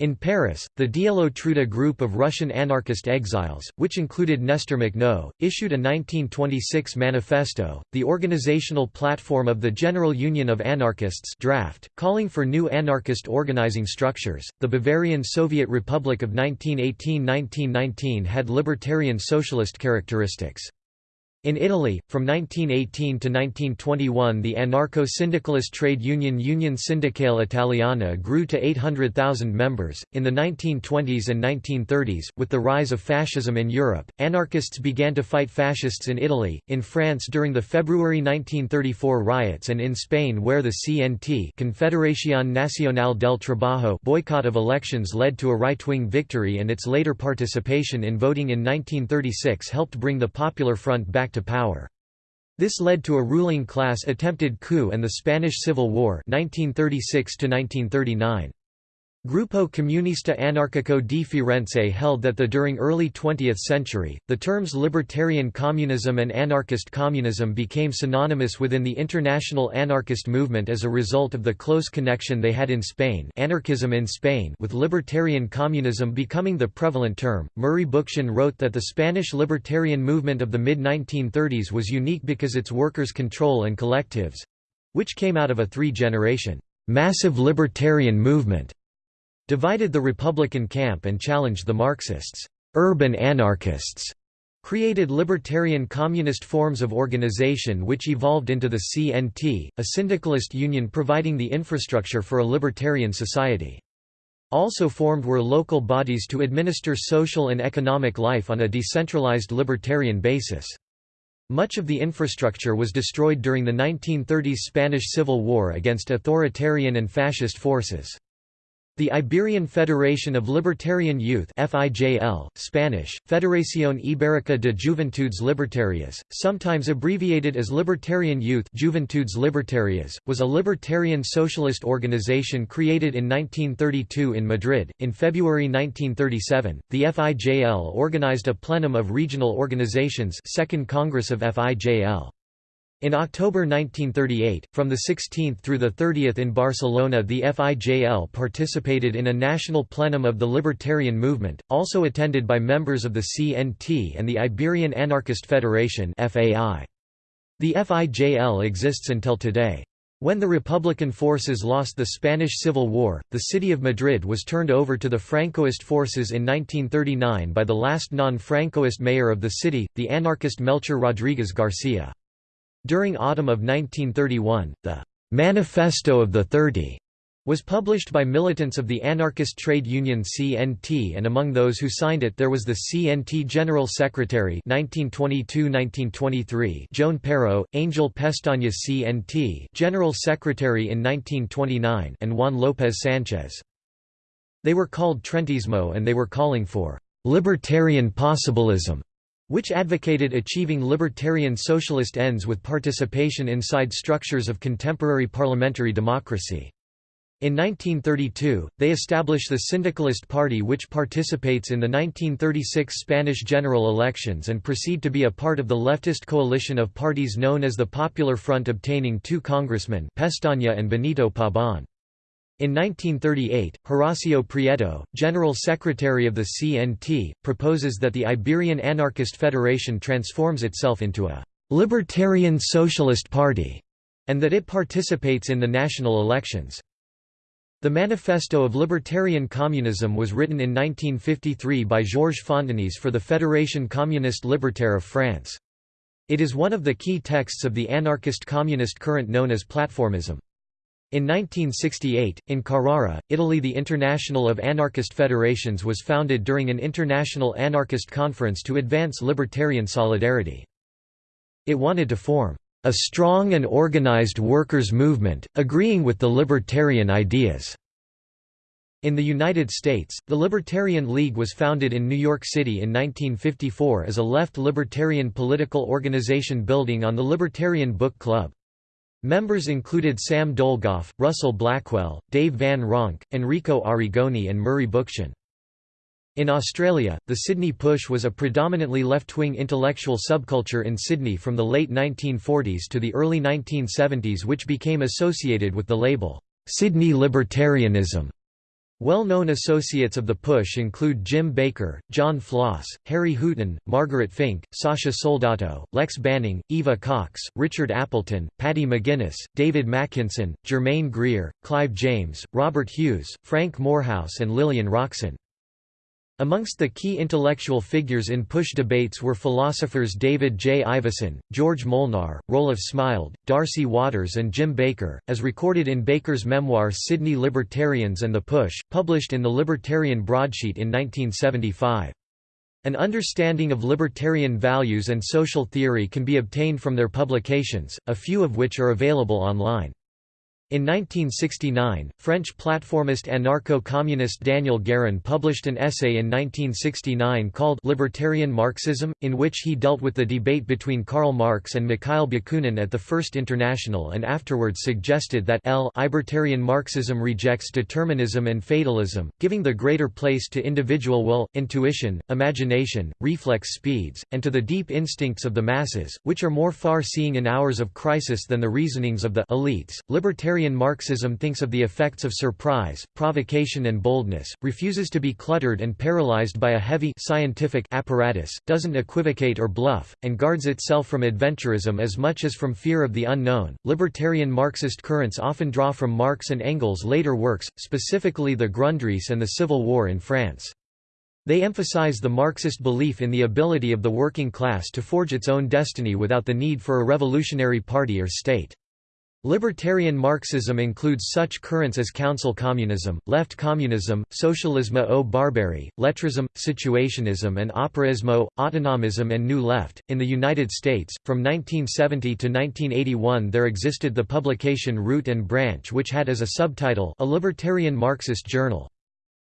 In Paris, the Dielo Truda group of Russian anarchist exiles, which included Nestor Makhno, issued a 1926 manifesto, the organizational platform of the General Union of Anarchists draft, calling for new anarchist organizing structures. The Bavarian Soviet Republic of 1918–1919 had libertarian socialist characteristics. In Italy, from 1918 to 1921 the anarcho-syndicalist trade union Union Sindacale Italiana grew to 800,000 members. In the 1920s and 1930s, with the rise of fascism in Europe, anarchists began to fight fascists in Italy, in France during the February 1934 riots and in Spain where the CNT Confederación Nacional del Trabajo boycott of elections led to a right-wing victory and its later participation in voting in 1936 helped bring the Popular Front back to power. This led to a ruling class attempted coup and the Spanish Civil War 1936 -1939. Gruppo Comunista Anarchico di Firenze held that the during early 20th century, the terms libertarian communism and anarchist communism became synonymous within the international anarchist movement as a result of the close connection they had in Spain anarchism in Spain with libertarian communism becoming the prevalent term. Murray Bookchin wrote that the Spanish libertarian movement of the mid-1930s was unique because its workers' control and collectives—which came out of a three-generation, massive libertarian movement divided the Republican camp and challenged the Marxists' urban anarchists. created libertarian communist forms of organization which evolved into the CNT, a syndicalist union providing the infrastructure for a libertarian society. Also formed were local bodies to administer social and economic life on a decentralized libertarian basis. Much of the infrastructure was destroyed during the 1930s Spanish Civil War against authoritarian and fascist forces. The Iberian Federation of Libertarian Youth FIJL, Spanish, Federación Ibérica de Juventudes Libertarias, sometimes abbreviated as Libertarian Youth Juventudes Libertarias, was a libertarian socialist organization created in 1932 in Madrid. In February 1937, the FIJL organized a plenum of regional organizations Second Congress of FIJL. In October 1938, from the 16th through the 30th in Barcelona the FIJL participated in a national plenum of the Libertarian Movement, also attended by members of the CNT and the Iberian Anarchist Federation The FIJL exists until today. When the Republican forces lost the Spanish Civil War, the city of Madrid was turned over to the Francoist forces in 1939 by the last non-Francoist mayor of the city, the anarchist Melchor Rodriguez Garcia. During autumn of 1931, the Manifesto of the Thirty was published by militants of the anarchist trade union CNT and among those who signed it there was the CNT General Secretary 1922–1923 Joan Peiró, Angel Pestaña CNT General Secretary in 1929 and Juan López Sánchez. They were called Trentismo and they were calling for «libertarian possibilism» which advocated achieving libertarian socialist ends with participation inside structures of contemporary parliamentary democracy. In 1932, they establish the Syndicalist Party which participates in the 1936 Spanish general elections and proceed to be a part of the leftist coalition of parties known as the Popular Front obtaining two congressmen Pestaña and Benito Pabon. In 1938, Horacio Prieto, General Secretary of the CNT, proposes that the Iberian Anarchist Federation transforms itself into a «libertarian socialist party» and that it participates in the national elections. The Manifesto of Libertarian Communism was written in 1953 by Georges Fontenis for the Fédération communiste libertaire of France. It is one of the key texts of the anarchist communist current known as platformism. In 1968, in Carrara, Italy the International of Anarchist Federations was founded during an international anarchist conference to advance libertarian solidarity. It wanted to form a strong and organized workers' movement, agreeing with the libertarian ideas. In the United States, the Libertarian League was founded in New York City in 1954 as a left libertarian political organization building on the Libertarian Book Club. Members included Sam Dolgoff, Russell Blackwell, Dave Van Ronk, Enrico Arrigoni and Murray Bookchin. In Australia, the Sydney Push was a predominantly left-wing intellectual subculture in Sydney from the late 1940s to the early 1970s which became associated with the label, "'Sydney Libertarianism' Well-known associates of the Push include Jim Baker, John Flaus, Harry Hooton, Margaret Fink, Sasha Soldatow, Lex Banning, Eva Cox, Richard Appleton, Paddy McGuinness, David Makinson, Germaine Greer, Clive James, Robert Hughes, Frank Moorhouse and Lillian Roxon. Amongst the key intellectual figures in push debates were philosophers David J. Ivison, George Molnar, Roelof Smilde, Darcy Waters and Jim Baker, as recorded in Baker's memoir Sydney Libertarians and the Push, published in the Libertarian Broadsheet in 1975. An understanding of libertarian values and social theory can be obtained from their publications, a few of which are available online. In 1969, French platformist anarcho-communist Daniel Guérin published an essay in 1969 called Libertarian Marxism, in which he dealt with the debate between Karl Marx and Mikhail Bakunin at the First International and afterwards suggested that L libertarian Marxism rejects determinism and fatalism, giving the greater place to individual will, intuition, imagination, reflex speeds, and to the deep instincts of the masses, which are more far-seeing in hours of crisis than the reasonings of the elites. Libertarian Libertarian Marxism thinks of the effects of surprise, provocation and boldness, refuses to be cluttered and paralyzed by a heavy scientific apparatus, doesn't equivocate or bluff, and guards itself from adventurism as much as from fear of the unknown. Libertarian Marxist currents often draw from Marx and Engels' later works, specifically the Grundrisse and the Civil War in France. They emphasize the Marxist belief in the ability of the working class to forge its own destiny without the need for a revolutionary party or state. Libertarian Marxism includes such currents as council communism, left communism, socialisme au barbarie, lettrism, situationism, and operaismo, autonomism, and New Left. In the United States, from 1970 to 1981, there existed the publication Root and Branch, which had as a subtitle A Libertarian Marxist Journal.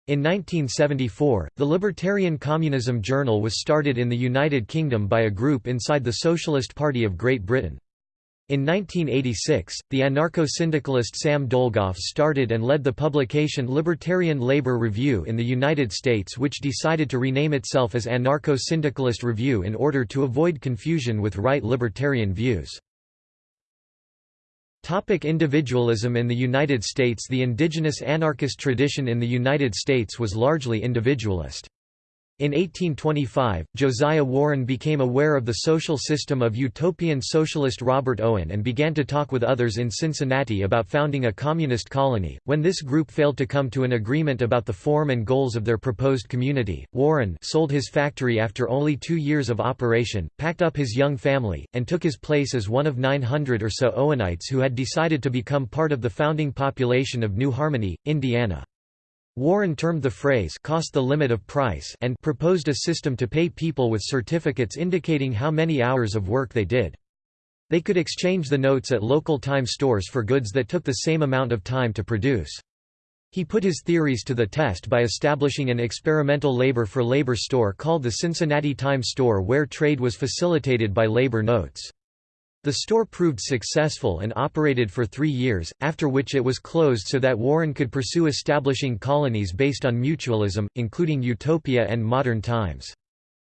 In 1974, the Libertarian Communism Journal was started in the United Kingdom by a group inside the Socialist Party of Great Britain. In 1986, the anarcho-syndicalist Sam Dolgoff started and led the publication Libertarian Labor Review in the United States which decided to rename itself as Anarcho-Syndicalist Review in order to avoid confusion with right libertarian views. Topic individualism In the United States The indigenous anarchist tradition in the United States was largely individualist. In 1825, Josiah Warren became aware of the social system of utopian socialist Robert Owen and began to talk with others in Cincinnati about founding a communist colony. When this group failed to come to an agreement about the form and goals of their proposed community, Warren sold his factory after only two years of operation, packed up his young family, and took his place as one of 900 or so Owenites who had decided to become part of the founding population of New Harmony, Indiana. Warren termed the phrase cost the limit of price and proposed a system to pay people with certificates indicating how many hours of work they did. They could exchange the notes at local time stores for goods that took the same amount of time to produce. He put his theories to the test by establishing an experimental labor for labor store called the Cincinnati Time Store where trade was facilitated by labor notes. The store proved successful and operated for three years, after which it was closed so that Warren could pursue establishing colonies based on mutualism, including Utopia and Modern Times.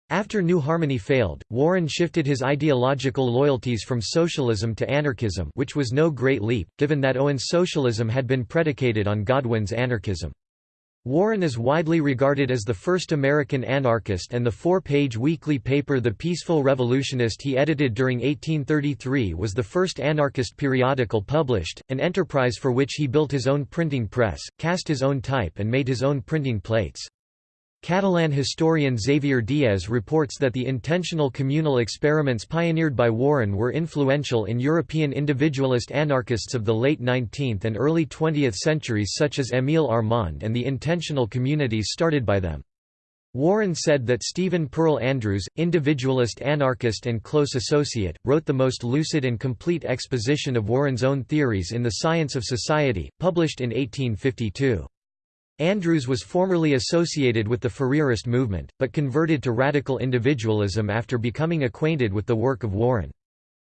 After New Harmony failed, Warren shifted his ideological loyalties from socialism to anarchism which was no great leap, given that Owen's socialism had been predicated on Godwin's anarchism. Warren is widely regarded as the first American anarchist and the four-page weekly paper The Peaceful Revolutionist he edited during 1833 was the first anarchist periodical published, an enterprise for which he built his own printing press, cast his own type and made his own printing plates. Catalan historian Xavier Diez reports that the intentional communal experiments pioneered by Warren were influential in European individualist anarchists of the late 19th and early 20th centuries such as Émile Armand and the intentional communities started by them. Warren said that Stephen Pearl Andrews, individualist anarchist and close associate, wrote the most lucid and complete exposition of Warren's own theories in The Science of Society, published in 1852. Andrews was formerly associated with the Fourierist movement, but converted to radical individualism after becoming acquainted with the work of Warren.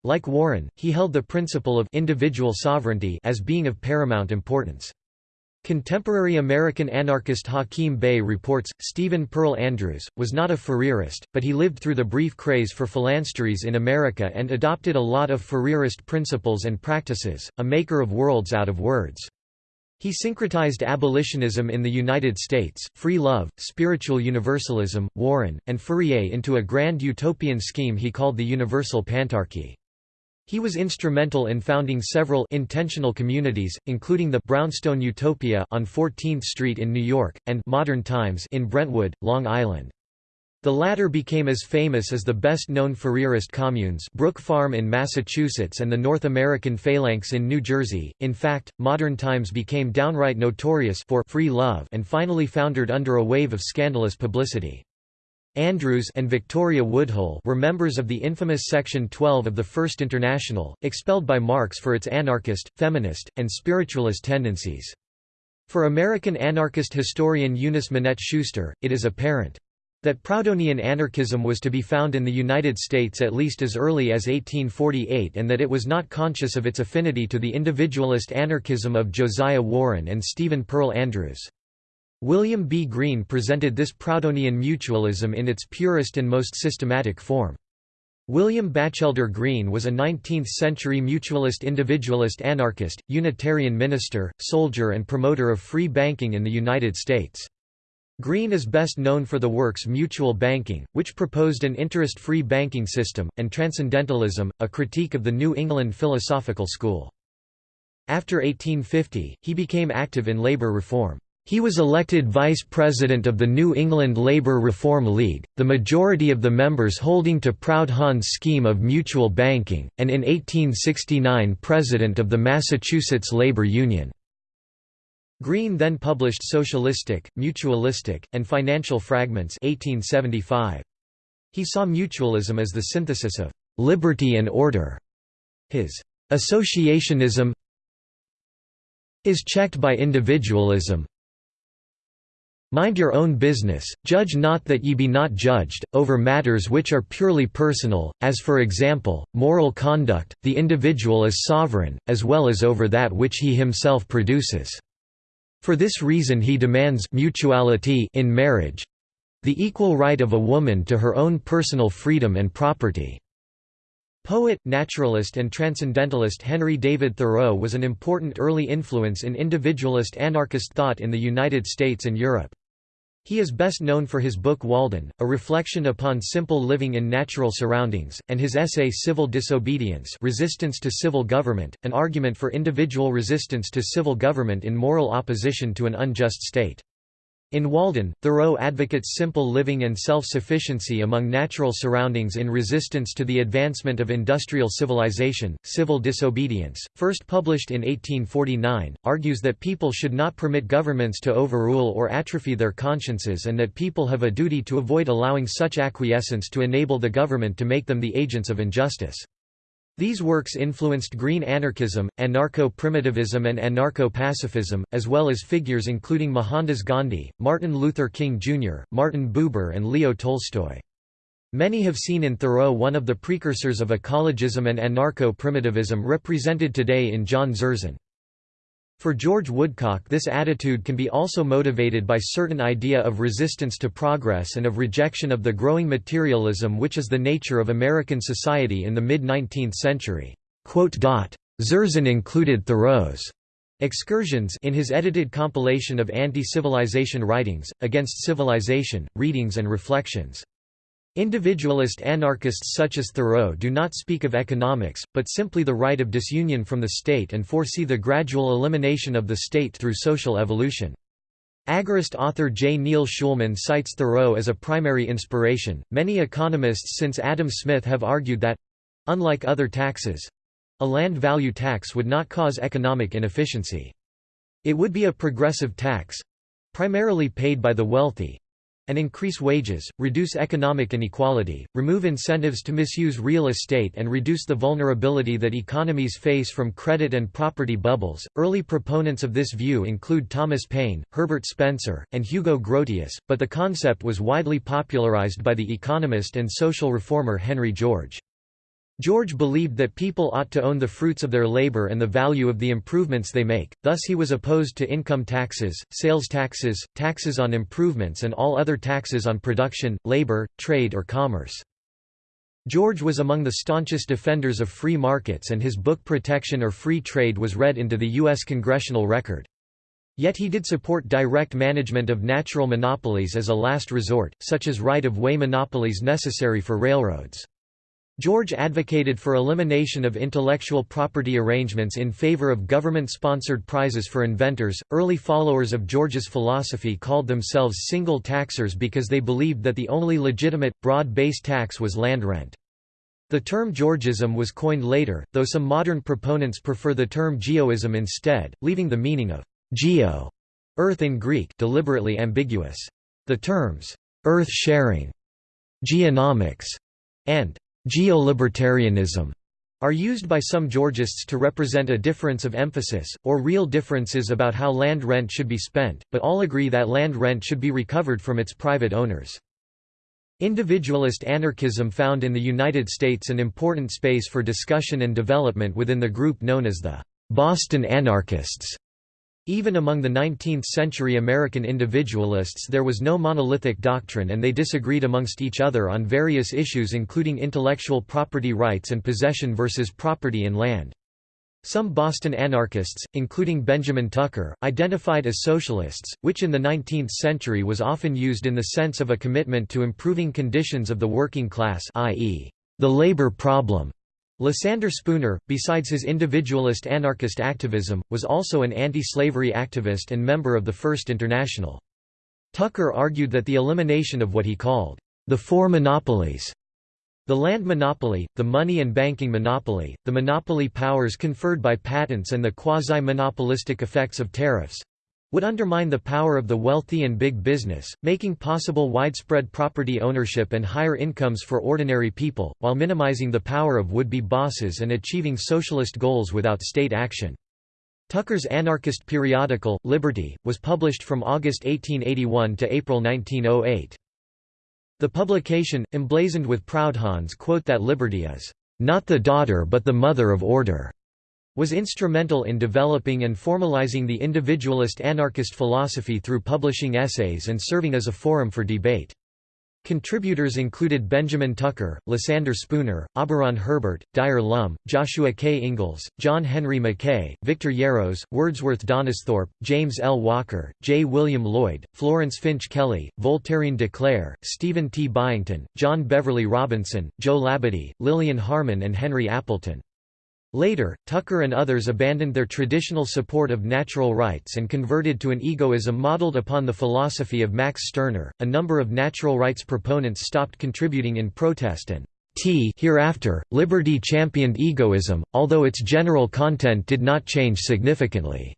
Like Warren, he held the principle of individual sovereignty as being of paramount importance. Contemporary American anarchist Hakim Bey reports, Stephen Pearl Andrews, was not a Fourierist, but he lived through the brief craze for phalansteries in America and adopted a lot of Fourierist principles and practices, a maker of worlds out of words. He syncretized abolitionism in the United States, free love, spiritual universalism, Warren, and Fourier into a grand utopian scheme he called the Universal Pantarchy. He was instrumental in founding several intentional communities, including the Brownstone Utopia on 14th Street in New York, and Modern Times in Brentwood, Long Island. The latter became as famous as the best-known Fourierist communes Brook Farm in Massachusetts and the North American Phalanx in New Jersey. In fact, Modern Times became downright notorious for free love and finally foundered under a wave of scandalous publicity. Andrews and Victoria Woodhull were members of the infamous Section 12 of the First International, expelled by Marx for its anarchist, feminist, and spiritualist tendencies. For American anarchist historian Eunice Minette Schuster, it is apparent that Proudhonian anarchism was to be found in the United States at least as early as 1848 and that it was not conscious of its affinity to the individualist anarchism of Josiah Warren and Stephen Pearl Andrews. William B. Greene presented this Proudhonian mutualism in its purest and most systematic form. William Batchelder Greene was a 19th-century mutualist individualist anarchist, Unitarian minister, soldier and promoter of free banking in the United States. Greene is best known for the works Mutual Banking, which proposed an interest-free banking system, and Transcendentalism, a critique of the New England philosophical school. After 1850, he became active in labor reform. He was elected vice president of the New England Labour Reform League, the majority of the members holding to Proudhon's scheme of mutual banking, and in 1869 president of the Massachusetts Labour Union. Greene then published Socialistic, Mutualistic, and Financial Fragments 1875. He saw mutualism as the synthesis of «liberty and order». His «associationism» is checked by individualism, Mind your own business, judge not that ye be not judged, over matters which are purely personal, as for example, moral conduct, the individual is sovereign, as well as over that which he himself produces. For this reason he demands mutuality in marriage the equal right of a woman to her own personal freedom and property. Poet, naturalist and transcendentalist Henry David Thoreau was an important early influence in individualist anarchist thought in the United States and Europe. He is best known for his book Walden, a reflection upon simple living in natural surroundings, and his essay Civil Disobedience Resistance to Civil Government, an argument for individual resistance to civil government in moral opposition to an unjust state. In Walden, Thoreau advocates simple living and self-sufficiency among natural surroundings in resistance to the advancement of industrial civilization. Civil disobedience, first published in 1849, argues that people should not permit governments to overrule or atrophy their consciences and that people have a duty to avoid allowing such acquiescence to enable the government to make them the agents of injustice. These works influenced green anarchism, anarcho-primitivism and anarcho-pacifism, as well as figures including Mohandas Gandhi, Martin Luther King Jr., Martin Buber and Leo Tolstoy. Many have seen in Thoreau one of the precursors of ecologism and anarcho-primitivism represented today in John Zerzan. For George Woodcock this attitude can be also motivated by certain idea of resistance to progress and of rejection of the growing materialism which is the nature of American society in the mid-19th century. Zerzan included Thoreau's excursions in his edited compilation of anti-civilization writings, Against Civilization, Readings and Reflections. Individualist anarchists such as Thoreau do not speak of economics, but simply the right of disunion from the state and foresee the gradual elimination of the state through social evolution. Agorist author J. Neil Schulman cites Thoreau as a primary inspiration. Many economists since Adam Smith have argued that unlike other taxes a land value tax would not cause economic inefficiency. It would be a progressive tax primarily paid by the wealthy and increase wages, reduce economic inequality, remove incentives to misuse real estate, and reduce the vulnerability that economies face from credit and property bubbles. Early proponents of this view include Thomas Paine, Herbert Spencer, and Hugo Grotius, but the concept was widely popularized by the economist and social reformer Henry George. George believed that people ought to own the fruits of their labor and the value of the improvements they make, thus he was opposed to income taxes, sales taxes, taxes on improvements and all other taxes on production, labor, trade or commerce. George was among the staunchest defenders of free markets and his book Protection or Free Trade was read into the U.S. congressional record. Yet he did support direct management of natural monopolies as a last resort, such as right-of-way monopolies necessary for railroads. George advocated for elimination of intellectual property arrangements in favor of government sponsored prizes for inventors. Early followers of George's philosophy called themselves single taxers because they believed that the only legitimate, broad based tax was land rent. The term Georgism was coined later, though some modern proponents prefer the term geoism instead, leaving the meaning of geo earth in Greek deliberately ambiguous. The terms earth sharing, geonomics, and Geolibertarianism are used by some Georgists to represent a difference of emphasis, or real differences about how land rent should be spent, but all agree that land rent should be recovered from its private owners. Individualist anarchism found in the United States an important space for discussion and development within the group known as the Boston Anarchists. Even among the 19th-century American individualists there was no monolithic doctrine and they disagreed amongst each other on various issues including intellectual property rights and possession versus property in land. Some Boston anarchists, including Benjamin Tucker, identified as socialists, which in the 19th century was often used in the sense of a commitment to improving conditions of the working class i.e., the labor problem. Lysander Spooner, besides his individualist anarchist activism, was also an anti-slavery activist and member of the First International. Tucker argued that the elimination of what he called the four monopolies the land monopoly, the money and banking monopoly, the monopoly powers conferred by patents and the quasi-monopolistic effects of tariffs, would undermine the power of the wealthy and big business, making possible widespread property ownership and higher incomes for ordinary people, while minimizing the power of would-be bosses and achieving socialist goals without state action. Tucker's anarchist periodical, Liberty, was published from August 1881 to April 1908. The publication, emblazoned with Proudhon's quote that liberty is, "...not the daughter but the mother of order." Was instrumental in developing and formalizing the individualist anarchist philosophy through publishing essays and serving as a forum for debate. Contributors included Benjamin Tucker, Lysander Spooner, Auberon Herbert, Dyer Lum, Joshua K. Ingalls, John Henry Mackay, Victor Yarros, Wordsworth Donisthorpe, James L. Walker, J. William Lloyd, Florence Finch Kelly, Voltairine de Cleyre, Stephen T. Byington, John Beverly Robinson, Joe Labadie, Lillian Harman and Henry Appleton. Later, Tucker and others abandoned their traditional support of natural rights and converted to an egoism modeled upon the philosophy of Max Stirner. A number of natural rights proponents stopped contributing in protest and T hereafter, Liberty championed egoism, although its general content did not change significantly.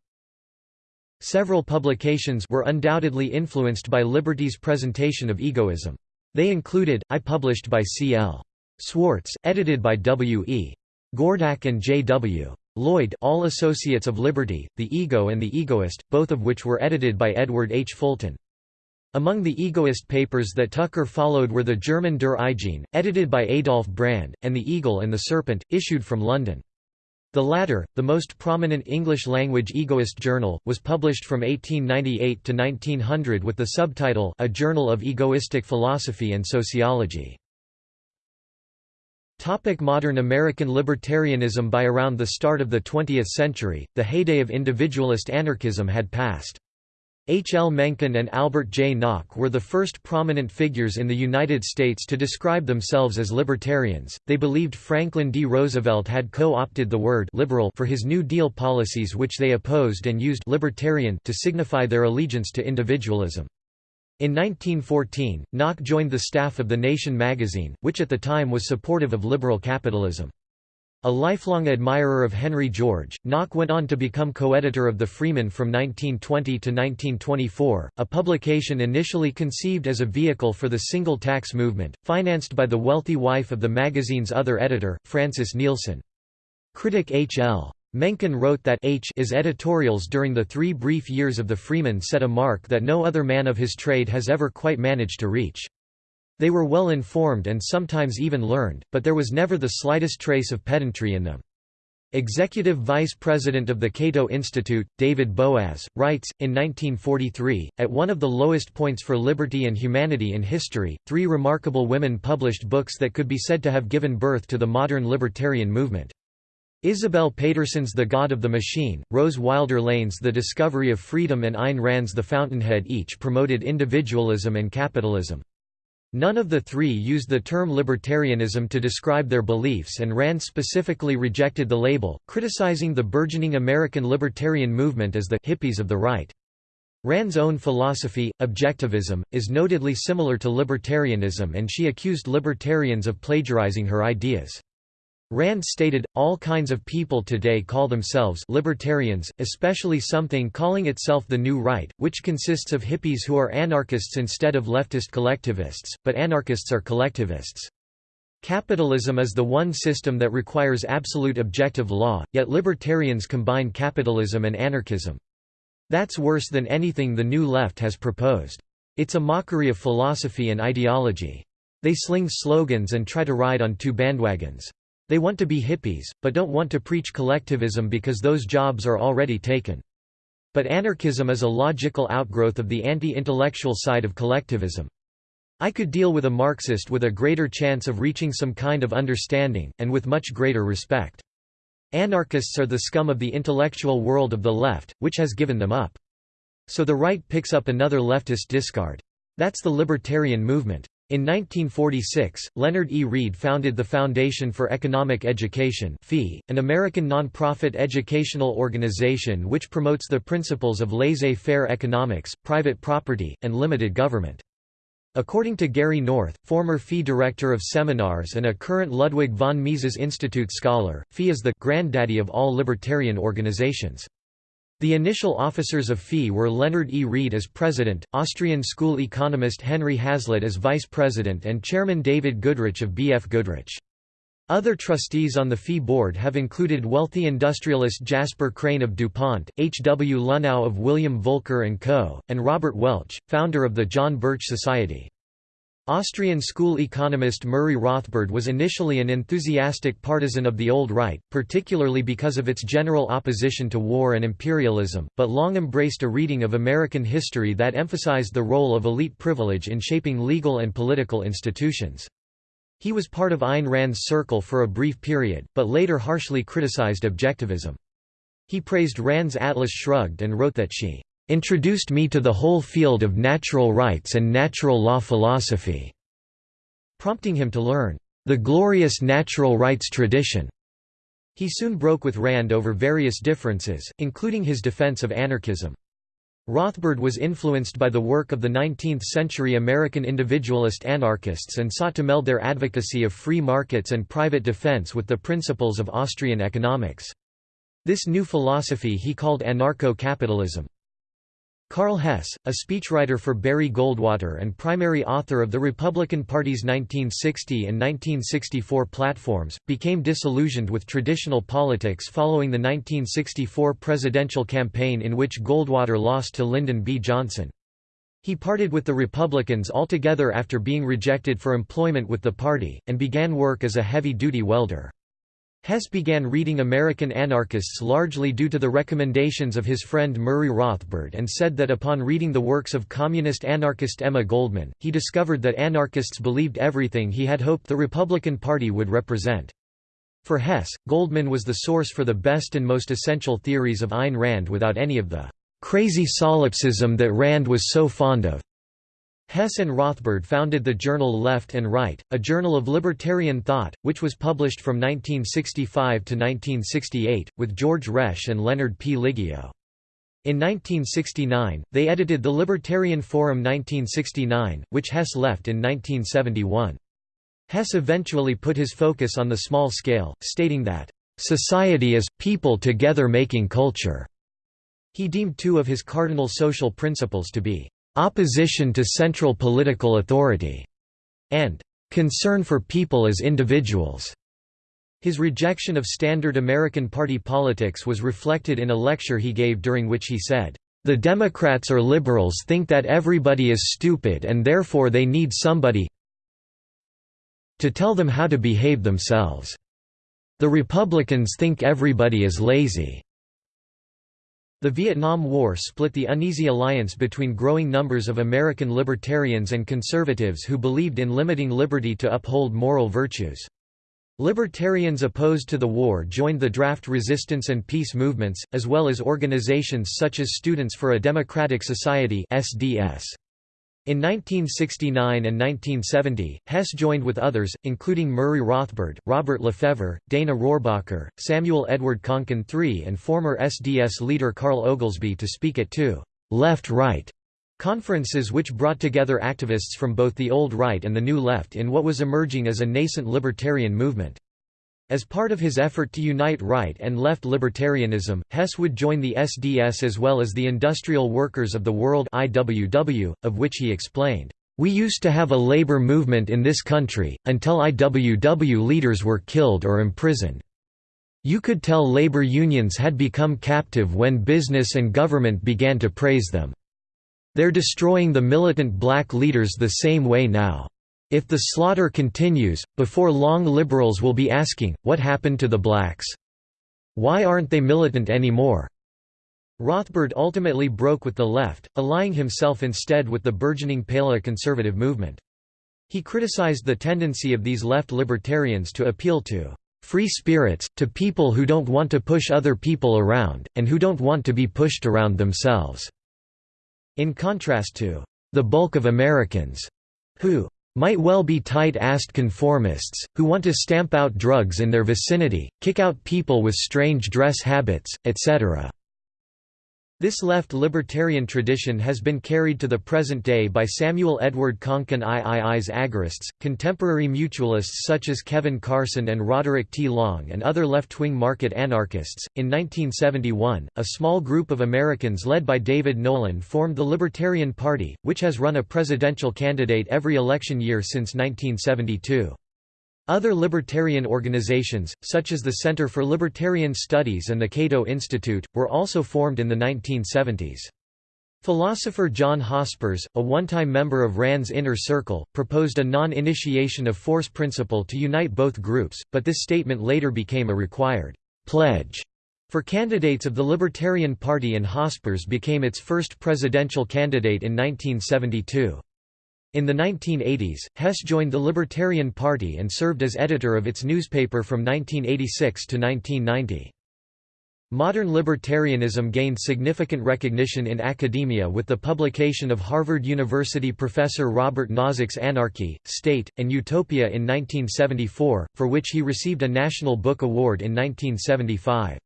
Several publications were undoubtedly influenced by Liberty's presentation of egoism. They included, I published by C. L. Swartz, edited by W. E. Gordak and J. W. Lloyd all associates of Liberty, The Ego and The Egoist, both of which were edited by Edward H. Fulton. Among the egoist papers that Tucker followed were the German Der Eigene, edited by Adolf Brand, and The Eagle and the Serpent, issued from London. The latter, the most prominent English-language egoist journal, was published from 1898 to 1900 with the subtitle A Journal of Egoistic Philosophy and Sociology. Topic modern American libertarianism By around the start of the 20th century, the heyday of individualist anarchism had passed. H. L. Mencken and Albert J. Nock were the first prominent figures in the United States to describe themselves as libertarians. They believed Franklin D. Roosevelt had co-opted the word liberal for his New Deal policies which they opposed and used libertarian to signify their allegiance to individualism. In 1914, Nock joined the staff of The Nation magazine, which at the time was supportive of liberal capitalism. A lifelong admirer of Henry George, Nock went on to become co-editor of The Freeman from 1920 to 1924, a publication initially conceived as a vehicle for the single tax movement, financed by the wealthy wife of the magazine's other editor, Francis Neilson. Critic H. L. Mencken wrote that H is editorials during the three brief years of the Freeman set a mark that no other man of his trade has ever quite managed to reach. They were well informed and sometimes even learned, but there was never the slightest trace of pedantry in them. Executive Vice President of the Cato Institute, David Boaz, writes, in 1943, at one of the lowest points for liberty and humanity in history, three remarkable women published books that could be said to have given birth to the modern libertarian movement. Isabel Paterson's The God of the Machine, Rose Wilder Lane's The Discovery of Freedom and Ayn Rand's The Fountainhead each promoted individualism and capitalism. None of the three used the term libertarianism to describe their beliefs and Rand specifically rejected the label, criticizing the burgeoning American libertarian movement as the hippies of the right. Rand's own philosophy, objectivism, is notedly similar to libertarianism and she accused libertarians of plagiarizing her ideas. Rand stated, all kinds of people today call themselves libertarians, especially something calling itself the New Right, which consists of hippies who are anarchists instead of leftist collectivists, but anarchists are collectivists. Capitalism is the one system that requires absolute objective law, yet libertarians combine capitalism and anarchism. That's worse than anything the New Left has proposed. It's a mockery of philosophy and ideology. They sling slogans and try to ride on two bandwagons. They want to be hippies, but don't want to preach collectivism because those jobs are already taken. But anarchism is a logical outgrowth of the anti-intellectual side of collectivism. I could deal with a Marxist with a greater chance of reaching some kind of understanding, and with much greater respect. Anarchists are the scum of the intellectual world of the left, which has given them up. So the right picks up another leftist discard. That's the libertarian movement. In 1946, Leonard E. Read founded the Foundation for Economic Education an American nonprofit educational organization which promotes the principles of laissez-faire economics, private property, and limited government. According to Gary North, former FEE director of seminars and a current Ludwig von Mises Institute scholar, FEE is the granddaddy of all libertarian organizations. The initial officers of FEE were Leonard E. Read as president, Austrian school economist Henry Hazlitt as vice president and chairman David Goodrich of B. F. Goodrich. Other trustees on the FEE board have included wealthy industrialist Jasper Crane of DuPont, H. W. Luhnow of William Volker & Co., and Robert Welch, founder of the John Birch Society. Austrian school economist Murray Rothbard was initially an enthusiastic partisan of the Old Right, particularly because of its general opposition to war and imperialism, but long embraced a reading of American history that emphasized the role of elite privilege in shaping legal and political institutions. He was part of Ayn Rand's circle for a brief period, but later harshly criticized objectivism. He praised Rand's Atlas Shrugged and wrote that she introduced me to the whole field of natural rights and natural law philosophy", prompting him to learn, "...the glorious natural rights tradition." He soon broke with Rand over various differences, including his defense of anarchism. Rothbard was influenced by the work of the 19th-century American individualist anarchists and sought to meld their advocacy of free markets and private defense with the principles of Austrian economics. This new philosophy he called anarcho-capitalism. Karl Hess, a speechwriter for Barry Goldwater and primary author of the Republican Party's 1960 and 1964 platforms, became disillusioned with traditional politics following the 1964 presidential campaign in which Goldwater lost to Lyndon B. Johnson. He parted with the Republicans altogether after being rejected for employment with the party, and began work as a heavy-duty welder. Hess began reading American anarchists largely due to the recommendations of his friend Murray Rothbard and said that upon reading the works of communist anarchist Emma Goldman, he discovered that anarchists believed everything he had hoped the Republican Party would represent. For Hess, Goldman was the source for the best and most essential theories of Ayn Rand without any of the crazy solipsism that Rand was so fond of. Hess and Rothbard founded the journal Left and Right, a journal of libertarian thought, which was published from 1965 to 1968, with George Resch and Leonard P. Liggio. In 1969, they edited the Libertarian Forum 1969, which Hess left in 1971. Hess eventually put his focus on the small scale, stating that, "...society is, people together making culture." He deemed two of his cardinal social principles to be opposition to central political authority, and concern for people as individuals. His rejection of standard American party politics was reflected in a lecture he gave during which he said, "...the Democrats or liberals think that everybody is stupid and therefore they need somebody to tell them how to behave themselves. The Republicans think everybody is lazy. The Vietnam War split the uneasy alliance between growing numbers of American libertarians and conservatives who believed in limiting liberty to uphold moral virtues. Libertarians opposed to the war joined the draft resistance and peace movements, as well as organizations such as Students for a Democratic Society SDS. In 1969 and 1970, Hess joined with others, including Murray Rothbard, Robert Lefevre, Dana Rohrabacher, Samuel Edward Konkin III and former SDS leader Carl Oglesby to speak at two «left-right» conferences which brought together activists from both the old right and the new left in what was emerging as a nascent libertarian movement. As part of his effort to unite right and left libertarianism, Hess would join the SDS as well as the Industrial Workers of the World IWW, of which he explained, "...we used to have a labor movement in this country, until IWW leaders were killed or imprisoned. You could tell labor unions had become captive when business and government began to praise them. They're destroying the militant black leaders the same way now." If the slaughter continues, before long liberals will be asking, what happened to the blacks? Why aren't they militant anymore? Rothbard ultimately broke with the left, allying himself instead with the burgeoning paleoconservative movement. He criticized the tendency of these left libertarians to appeal to free spirits, to people who don't want to push other people around, and who don't want to be pushed around themselves. In contrast to the bulk of Americans, who might well be tight-assed conformists, who want to stamp out drugs in their vicinity, kick out people with strange dress habits, etc. This left libertarian tradition has been carried to the present day by Samuel Edward Konkin III's agorists, contemporary mutualists such as Kevin Carson and Roderick T. Long, and other left-wing market anarchists. In 1971, a small group of Americans led by David Nolan formed the Libertarian Party, which has run a presidential candidate every election year since 1972. Other libertarian organizations, such as the Center for Libertarian Studies and the Cato Institute, were also formed in the 1970s. Philosopher John Hospers, a one-time member of RAND's Inner Circle, proposed a non-initiation of force principle to unite both groups, but this statement later became a required pledge for candidates of the Libertarian Party and Hospers became its first presidential candidate in 1972. In the 1980s, Hess joined the Libertarian Party and served as editor of its newspaper from 1986 to 1990. Modern libertarianism gained significant recognition in academia with the publication of Harvard University professor Robert Nozick's Anarchy, State, and Utopia in 1974, for which he received a National Book Award in 1975.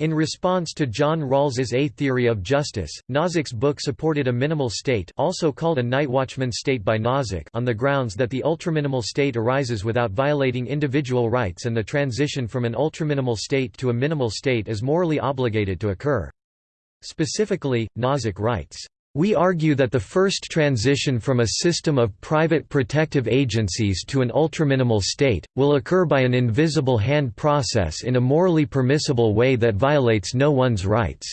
In response to John Rawls's A Theory of Justice, Nozick's book supported a minimal state also called a nightwatchman state by Nozick on the grounds that the ultraminimal state arises without violating individual rights and the transition from an ultraminimal state to a minimal state is morally obligated to occur. Specifically, Nozick writes, we argue that the first transition from a system of private protective agencies to an ultraminimal state, will occur by an invisible hand process in a morally permissible way that violates no one's rights.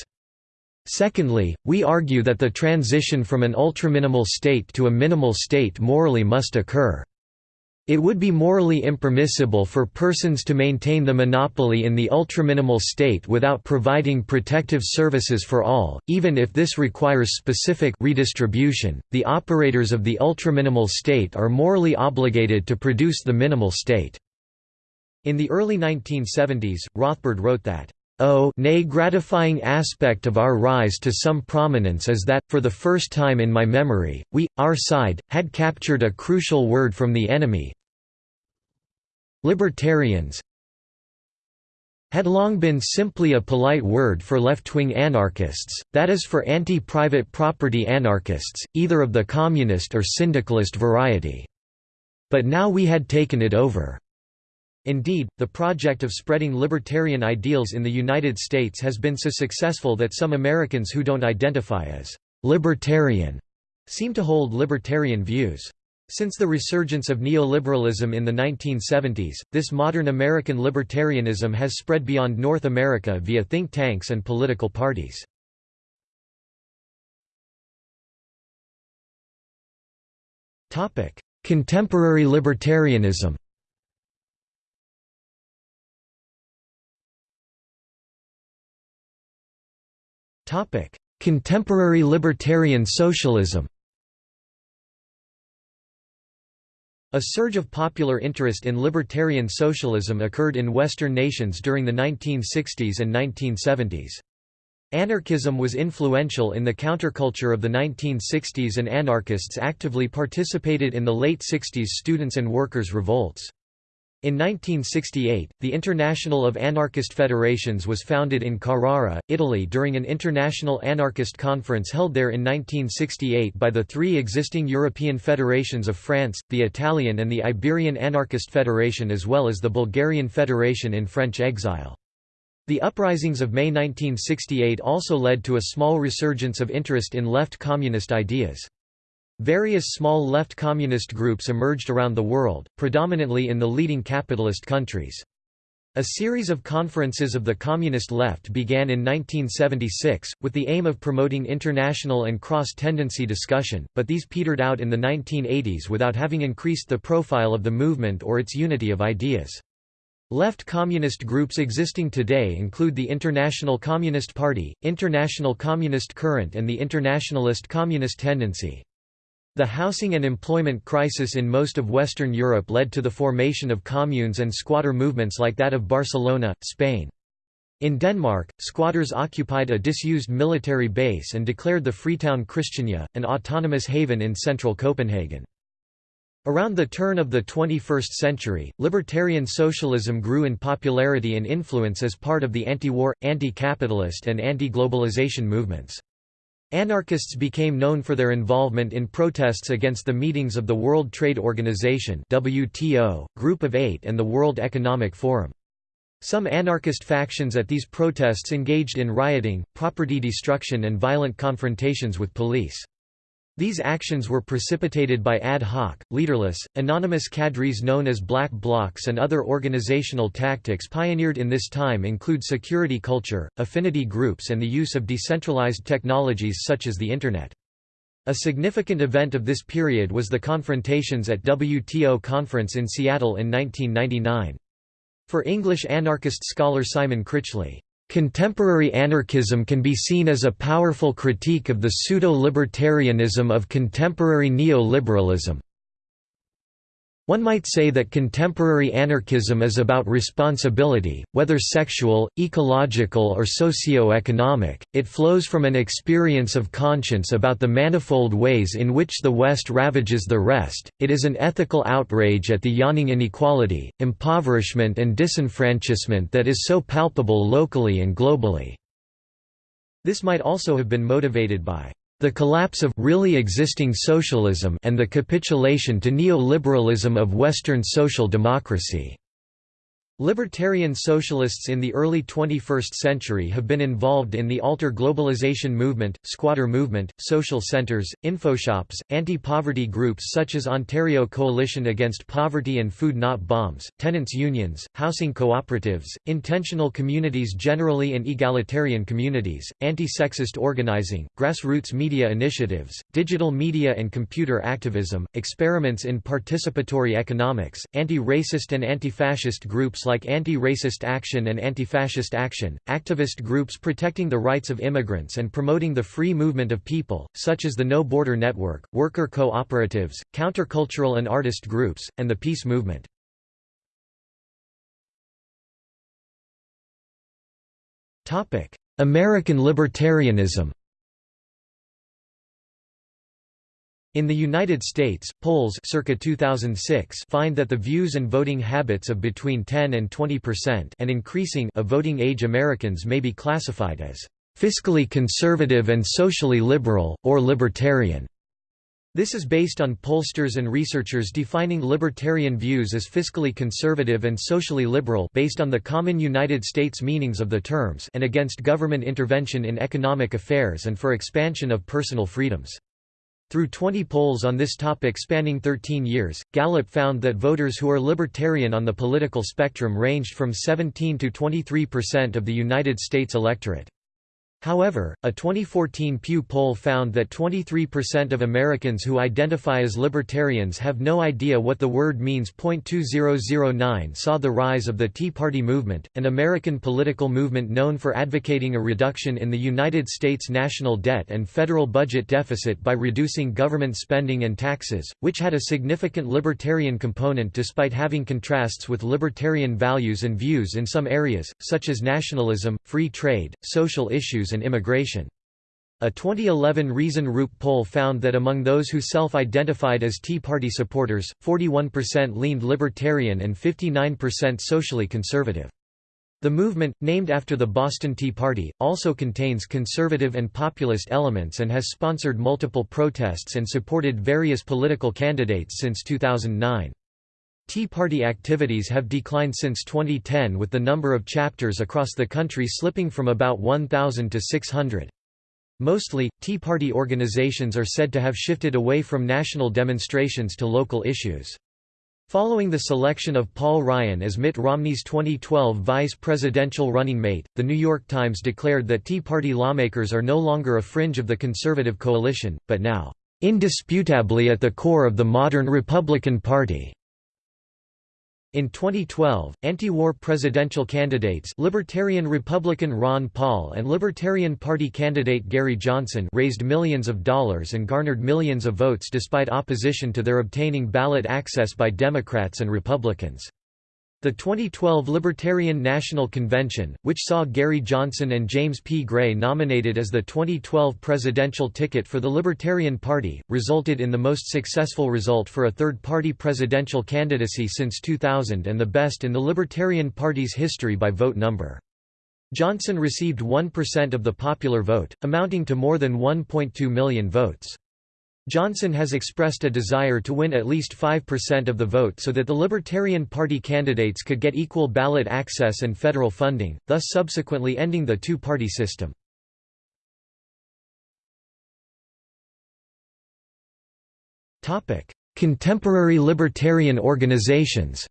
Secondly, we argue that the transition from an ultraminimal state to a minimal state morally must occur. It would be morally impermissible for persons to maintain the monopoly in the ultraminimal state without providing protective services for all, even if this requires specific redistribution. The operators of the ultraminimal state are morally obligated to produce the minimal state. In the early 1970s, Rothbard wrote that Oh nay gratifying aspect of our rise to some prominence is that, for the first time in my memory, we, our side, had captured a crucial word from the enemy libertarians had long been simply a polite word for left-wing anarchists, that is for anti-private property anarchists, either of the communist or syndicalist variety. But now we had taken it over. Indeed, the project of spreading libertarian ideals in the United States has been so successful that some Americans who don't identify as «libertarian» seem to hold libertarian views. Since the resurgence of neoliberalism in the 1970s, this modern American libertarianism has spread beyond North America via think tanks and political parties. Contemporary libertarianism Topic: Contemporary libertarian socialism. A surge of popular interest in libertarian socialism occurred in Western nations during the 1960s and 1970s. Anarchism was influential in the counterculture of the 1960s and anarchists actively participated in the late 60s students' and workers' revolts. In 1968, the International of Anarchist Federations was founded in Carrara, Italy during an international anarchist conference held there in 1968 by the three existing European federations of France, the Italian and the Iberian Anarchist Federation as well as the Bulgarian Federation in French exile. The uprisings of May 1968 also led to a small resurgence of interest in left communist ideas. Various small left communist groups emerged around the world, predominantly in the leading capitalist countries. A series of conferences of the communist left began in 1976, with the aim of promoting international and cross-tendency discussion, but these petered out in the 1980s without having increased the profile of the movement or its unity of ideas. Left communist groups existing today include the International Communist Party, International Communist Current and the Internationalist Communist Tendency. The housing and employment crisis in most of Western Europe led to the formation of communes and squatter movements like that of Barcelona, Spain. In Denmark, squatters occupied a disused military base and declared the Freetown Christiania, an autonomous haven in central Copenhagen. Around the turn of the 21st century, libertarian socialism grew in popularity and influence as part of the anti-war, anti-capitalist and anti-globalization movements. Anarchists became known for their involvement in protests against the meetings of the World Trade Organization WTO, Group of Eight and the World Economic Forum. Some anarchist factions at these protests engaged in rioting, property destruction and violent confrontations with police. These actions were precipitated by ad hoc, leaderless, anonymous cadres known as black blocs and other organizational tactics pioneered in this time include security culture, affinity groups and the use of decentralized technologies such as the Internet. A significant event of this period was the confrontations at WTO conference in Seattle in 1999. For English anarchist scholar Simon Critchley, Contemporary anarchism can be seen as a powerful critique of the pseudo-libertarianism of contemporary neoliberalism. One might say that contemporary anarchism is about responsibility, whether sexual, ecological or socio-economic, it flows from an experience of conscience about the manifold ways in which the West ravages the rest, it is an ethical outrage at the yawning inequality, impoverishment and disenfranchisement that is so palpable locally and globally." This might also have been motivated by the collapse of really existing socialism and the capitulation to neoliberalism of Western social democracy. Libertarian socialists in the early 21st century have been involved in the alter globalization movement, squatter movement, social centers, infoshops, anti-poverty groups such as Ontario Coalition Against Poverty and Food Not Bombs, tenants unions, housing cooperatives, intentional communities generally and egalitarian communities, anti-sexist organizing, grassroots media initiatives, digital media and computer activism, experiments in participatory economics, anti-racist and anti-fascist groups like Anti-Racist Action and Anti-Fascist Action, activist groups protecting the rights of immigrants and promoting the free movement of people, such as the No Border Network, worker cooperatives, countercultural and artist groups, and the peace movement. American libertarianism In the United States, polls circa 2006 find that the views and voting habits of between 10 and 20 percent and increasing of voting age Americans may be classified as fiscally conservative and socially liberal, or libertarian. This is based on pollsters and researchers defining libertarian views as fiscally conservative and socially liberal based on the common United States meanings of the terms and against government intervention in economic affairs and for expansion of personal freedoms. Through 20 polls on this topic spanning 13 years, Gallup found that voters who are libertarian on the political spectrum ranged from 17 to 23 percent of the United States electorate. However, a 2014 Pew poll found that 23% of Americans who identify as libertarians have no idea what the word means. 2009 saw the rise of the Tea Party movement, an American political movement known for advocating a reduction in the United States national debt and federal budget deficit by reducing government spending and taxes, which had a significant libertarian component despite having contrasts with libertarian values and views in some areas, such as nationalism, free trade, social issues and immigration. A 2011 Reason Rupe poll found that among those who self-identified as Tea Party supporters, 41% leaned libertarian and 59% socially conservative. The movement, named after the Boston Tea Party, also contains conservative and populist elements and has sponsored multiple protests and supported various political candidates since 2009. Tea Party activities have declined since 2010 with the number of chapters across the country slipping from about 1,000 to 600. Mostly, Tea Party organizations are said to have shifted away from national demonstrations to local issues. Following the selection of Paul Ryan as Mitt Romney's 2012 vice presidential running mate, The New York Times declared that Tea Party lawmakers are no longer a fringe of the conservative coalition, but now, "...indisputably at the core of the modern Republican Party." In 2012, anti-war presidential candidates Libertarian Republican Ron Paul and Libertarian Party candidate Gary Johnson raised millions of dollars and garnered millions of votes despite opposition to their obtaining ballot access by Democrats and Republicans. The 2012 Libertarian National Convention, which saw Gary Johnson and James P. Gray nominated as the 2012 presidential ticket for the Libertarian Party, resulted in the most successful result for a third-party presidential candidacy since 2000 and the best in the Libertarian Party's history by vote number. Johnson received 1% of the popular vote, amounting to more than 1.2 million votes. Johnson has expressed a desire to win at least 5% of the vote so that the Libertarian Party candidates could get equal ballot access and federal funding, thus subsequently ending the two-party system. Contemporary libertarian organizations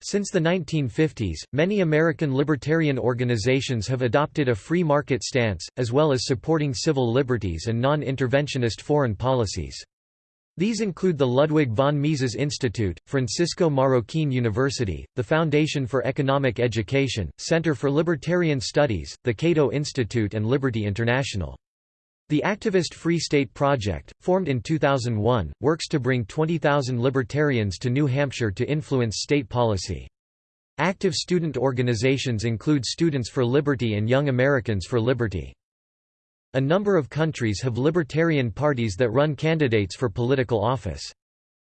Since the 1950s, many American libertarian organizations have adopted a free market stance, as well as supporting civil liberties and non-interventionist foreign policies. These include the Ludwig von Mises Institute, Francisco Marroquín University, the Foundation for Economic Education, Center for Libertarian Studies, the Cato Institute and Liberty International. The activist Free State Project, formed in 2001, works to bring 20,000 libertarians to New Hampshire to influence state policy. Active student organizations include Students for Liberty and Young Americans for Liberty. A number of countries have libertarian parties that run candidates for political office.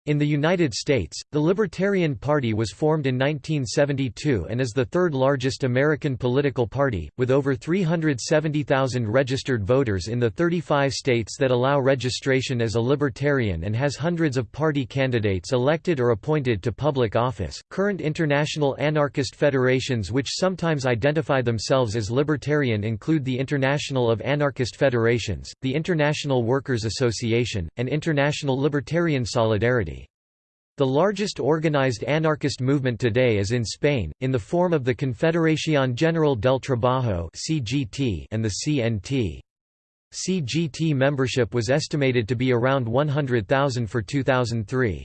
In the United States, the Libertarian Party was formed in 1972 and is the third largest American political party, with over 370,000 registered voters in the 35 states that allow registration as a libertarian and has hundreds of party candidates elected or appointed to public office. Current international anarchist federations which sometimes identify themselves as libertarian include the International of Anarchist Federations, the International Workers Association, and International Libertarian Solidarity. The largest organized anarchist movement today is in Spain, in the form of the Confederación General del Trabajo and the CNT. CGT membership was estimated to be around 100,000 for 2003.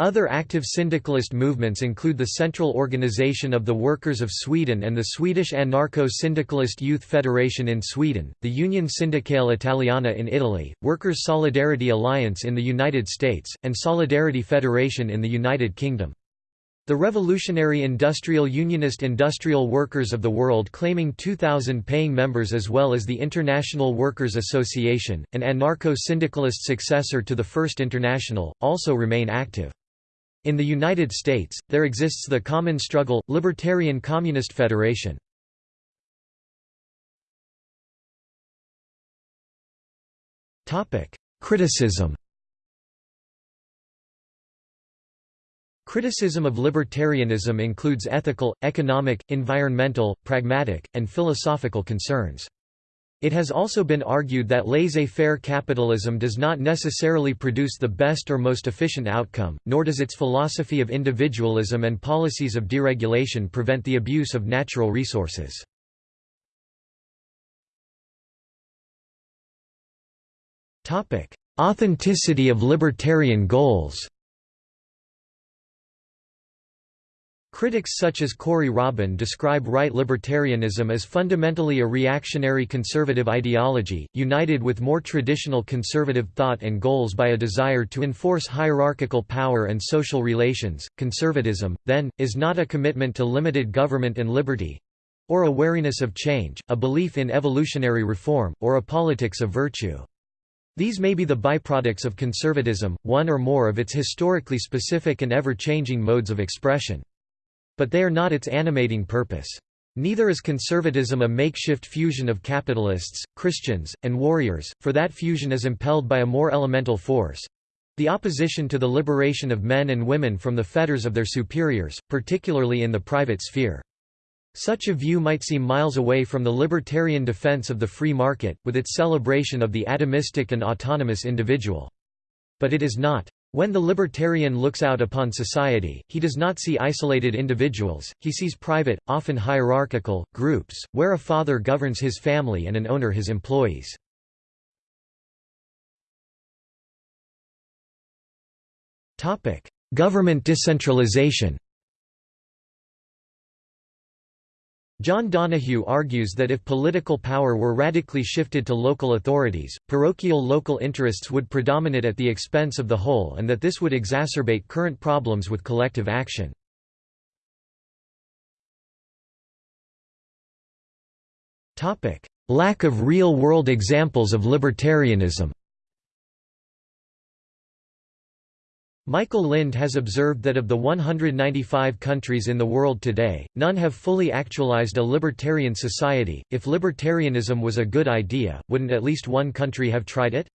Other active syndicalist movements include the Central Organization of the Workers of Sweden and the Swedish Anarcho-Syndicalist Youth Federation in Sweden, the Union Sindacale Italiana in Italy, Workers' Solidarity Alliance in the United States, and Solidarity Federation in the United Kingdom. The Revolutionary Industrial Unionist Industrial Workers of the World claiming 2,000 paying members as well as the International Workers Association, an anarcho-syndicalist successor to the First International, also remain active. In the United States, there exists the Common Struggle, Libertarian Communist Federation. Criticism Criticism of libertarianism includes ethical, economic, environmental, pragmatic, and philosophical concerns. It has also been argued that laissez-faire capitalism does not necessarily produce the best or most efficient outcome, nor does its philosophy of individualism and policies of deregulation prevent the abuse of natural resources. Authenticity of libertarian goals Critics such as Corey Robin describe right libertarianism as fundamentally a reactionary conservative ideology, united with more traditional conservative thought and goals by a desire to enforce hierarchical power and social relations. Conservatism, then, is not a commitment to limited government and liberty or a wariness of change, a belief in evolutionary reform, or a politics of virtue. These may be the byproducts of conservatism, one or more of its historically specific and ever-changing modes of expression. But they are not its animating purpose. Neither is conservatism a makeshift fusion of capitalists, Christians, and warriors, for that fusion is impelled by a more elemental force—the opposition to the liberation of men and women from the fetters of their superiors, particularly in the private sphere. Such a view might seem miles away from the libertarian defense of the free market, with its celebration of the atomistic and autonomous individual. But it is not. When the libertarian looks out upon society, he does not see isolated individuals, he sees private, often hierarchical, groups, where a father governs his family and an owner his employees. Government decentralization John Donahue argues that if political power were radically shifted to local authorities, parochial local interests would predominate at the expense of the whole and that this would exacerbate current problems with collective action. Lack of real-world examples of libertarianism Michael Lind has observed that of the 195 countries in the world today, none have fully actualized a libertarian society. If libertarianism was a good idea, wouldn't at least one country have tried it?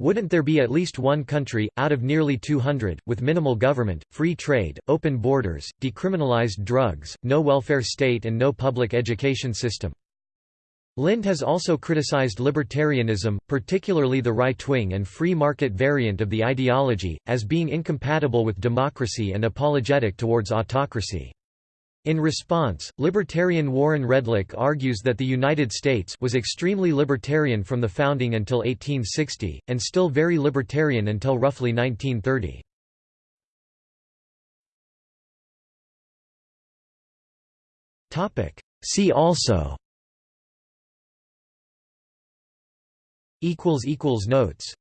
Wouldn't there be at least one country, out of nearly 200, with minimal government, free trade, open borders, decriminalized drugs, no welfare state and no public education system? Lind has also criticized libertarianism, particularly the right-wing and free market variant of the ideology, as being incompatible with democracy and apologetic towards autocracy. In response, libertarian Warren Redlich argues that the United States was extremely libertarian from the founding until 1860, and still very libertarian until roughly 1930. See also Notes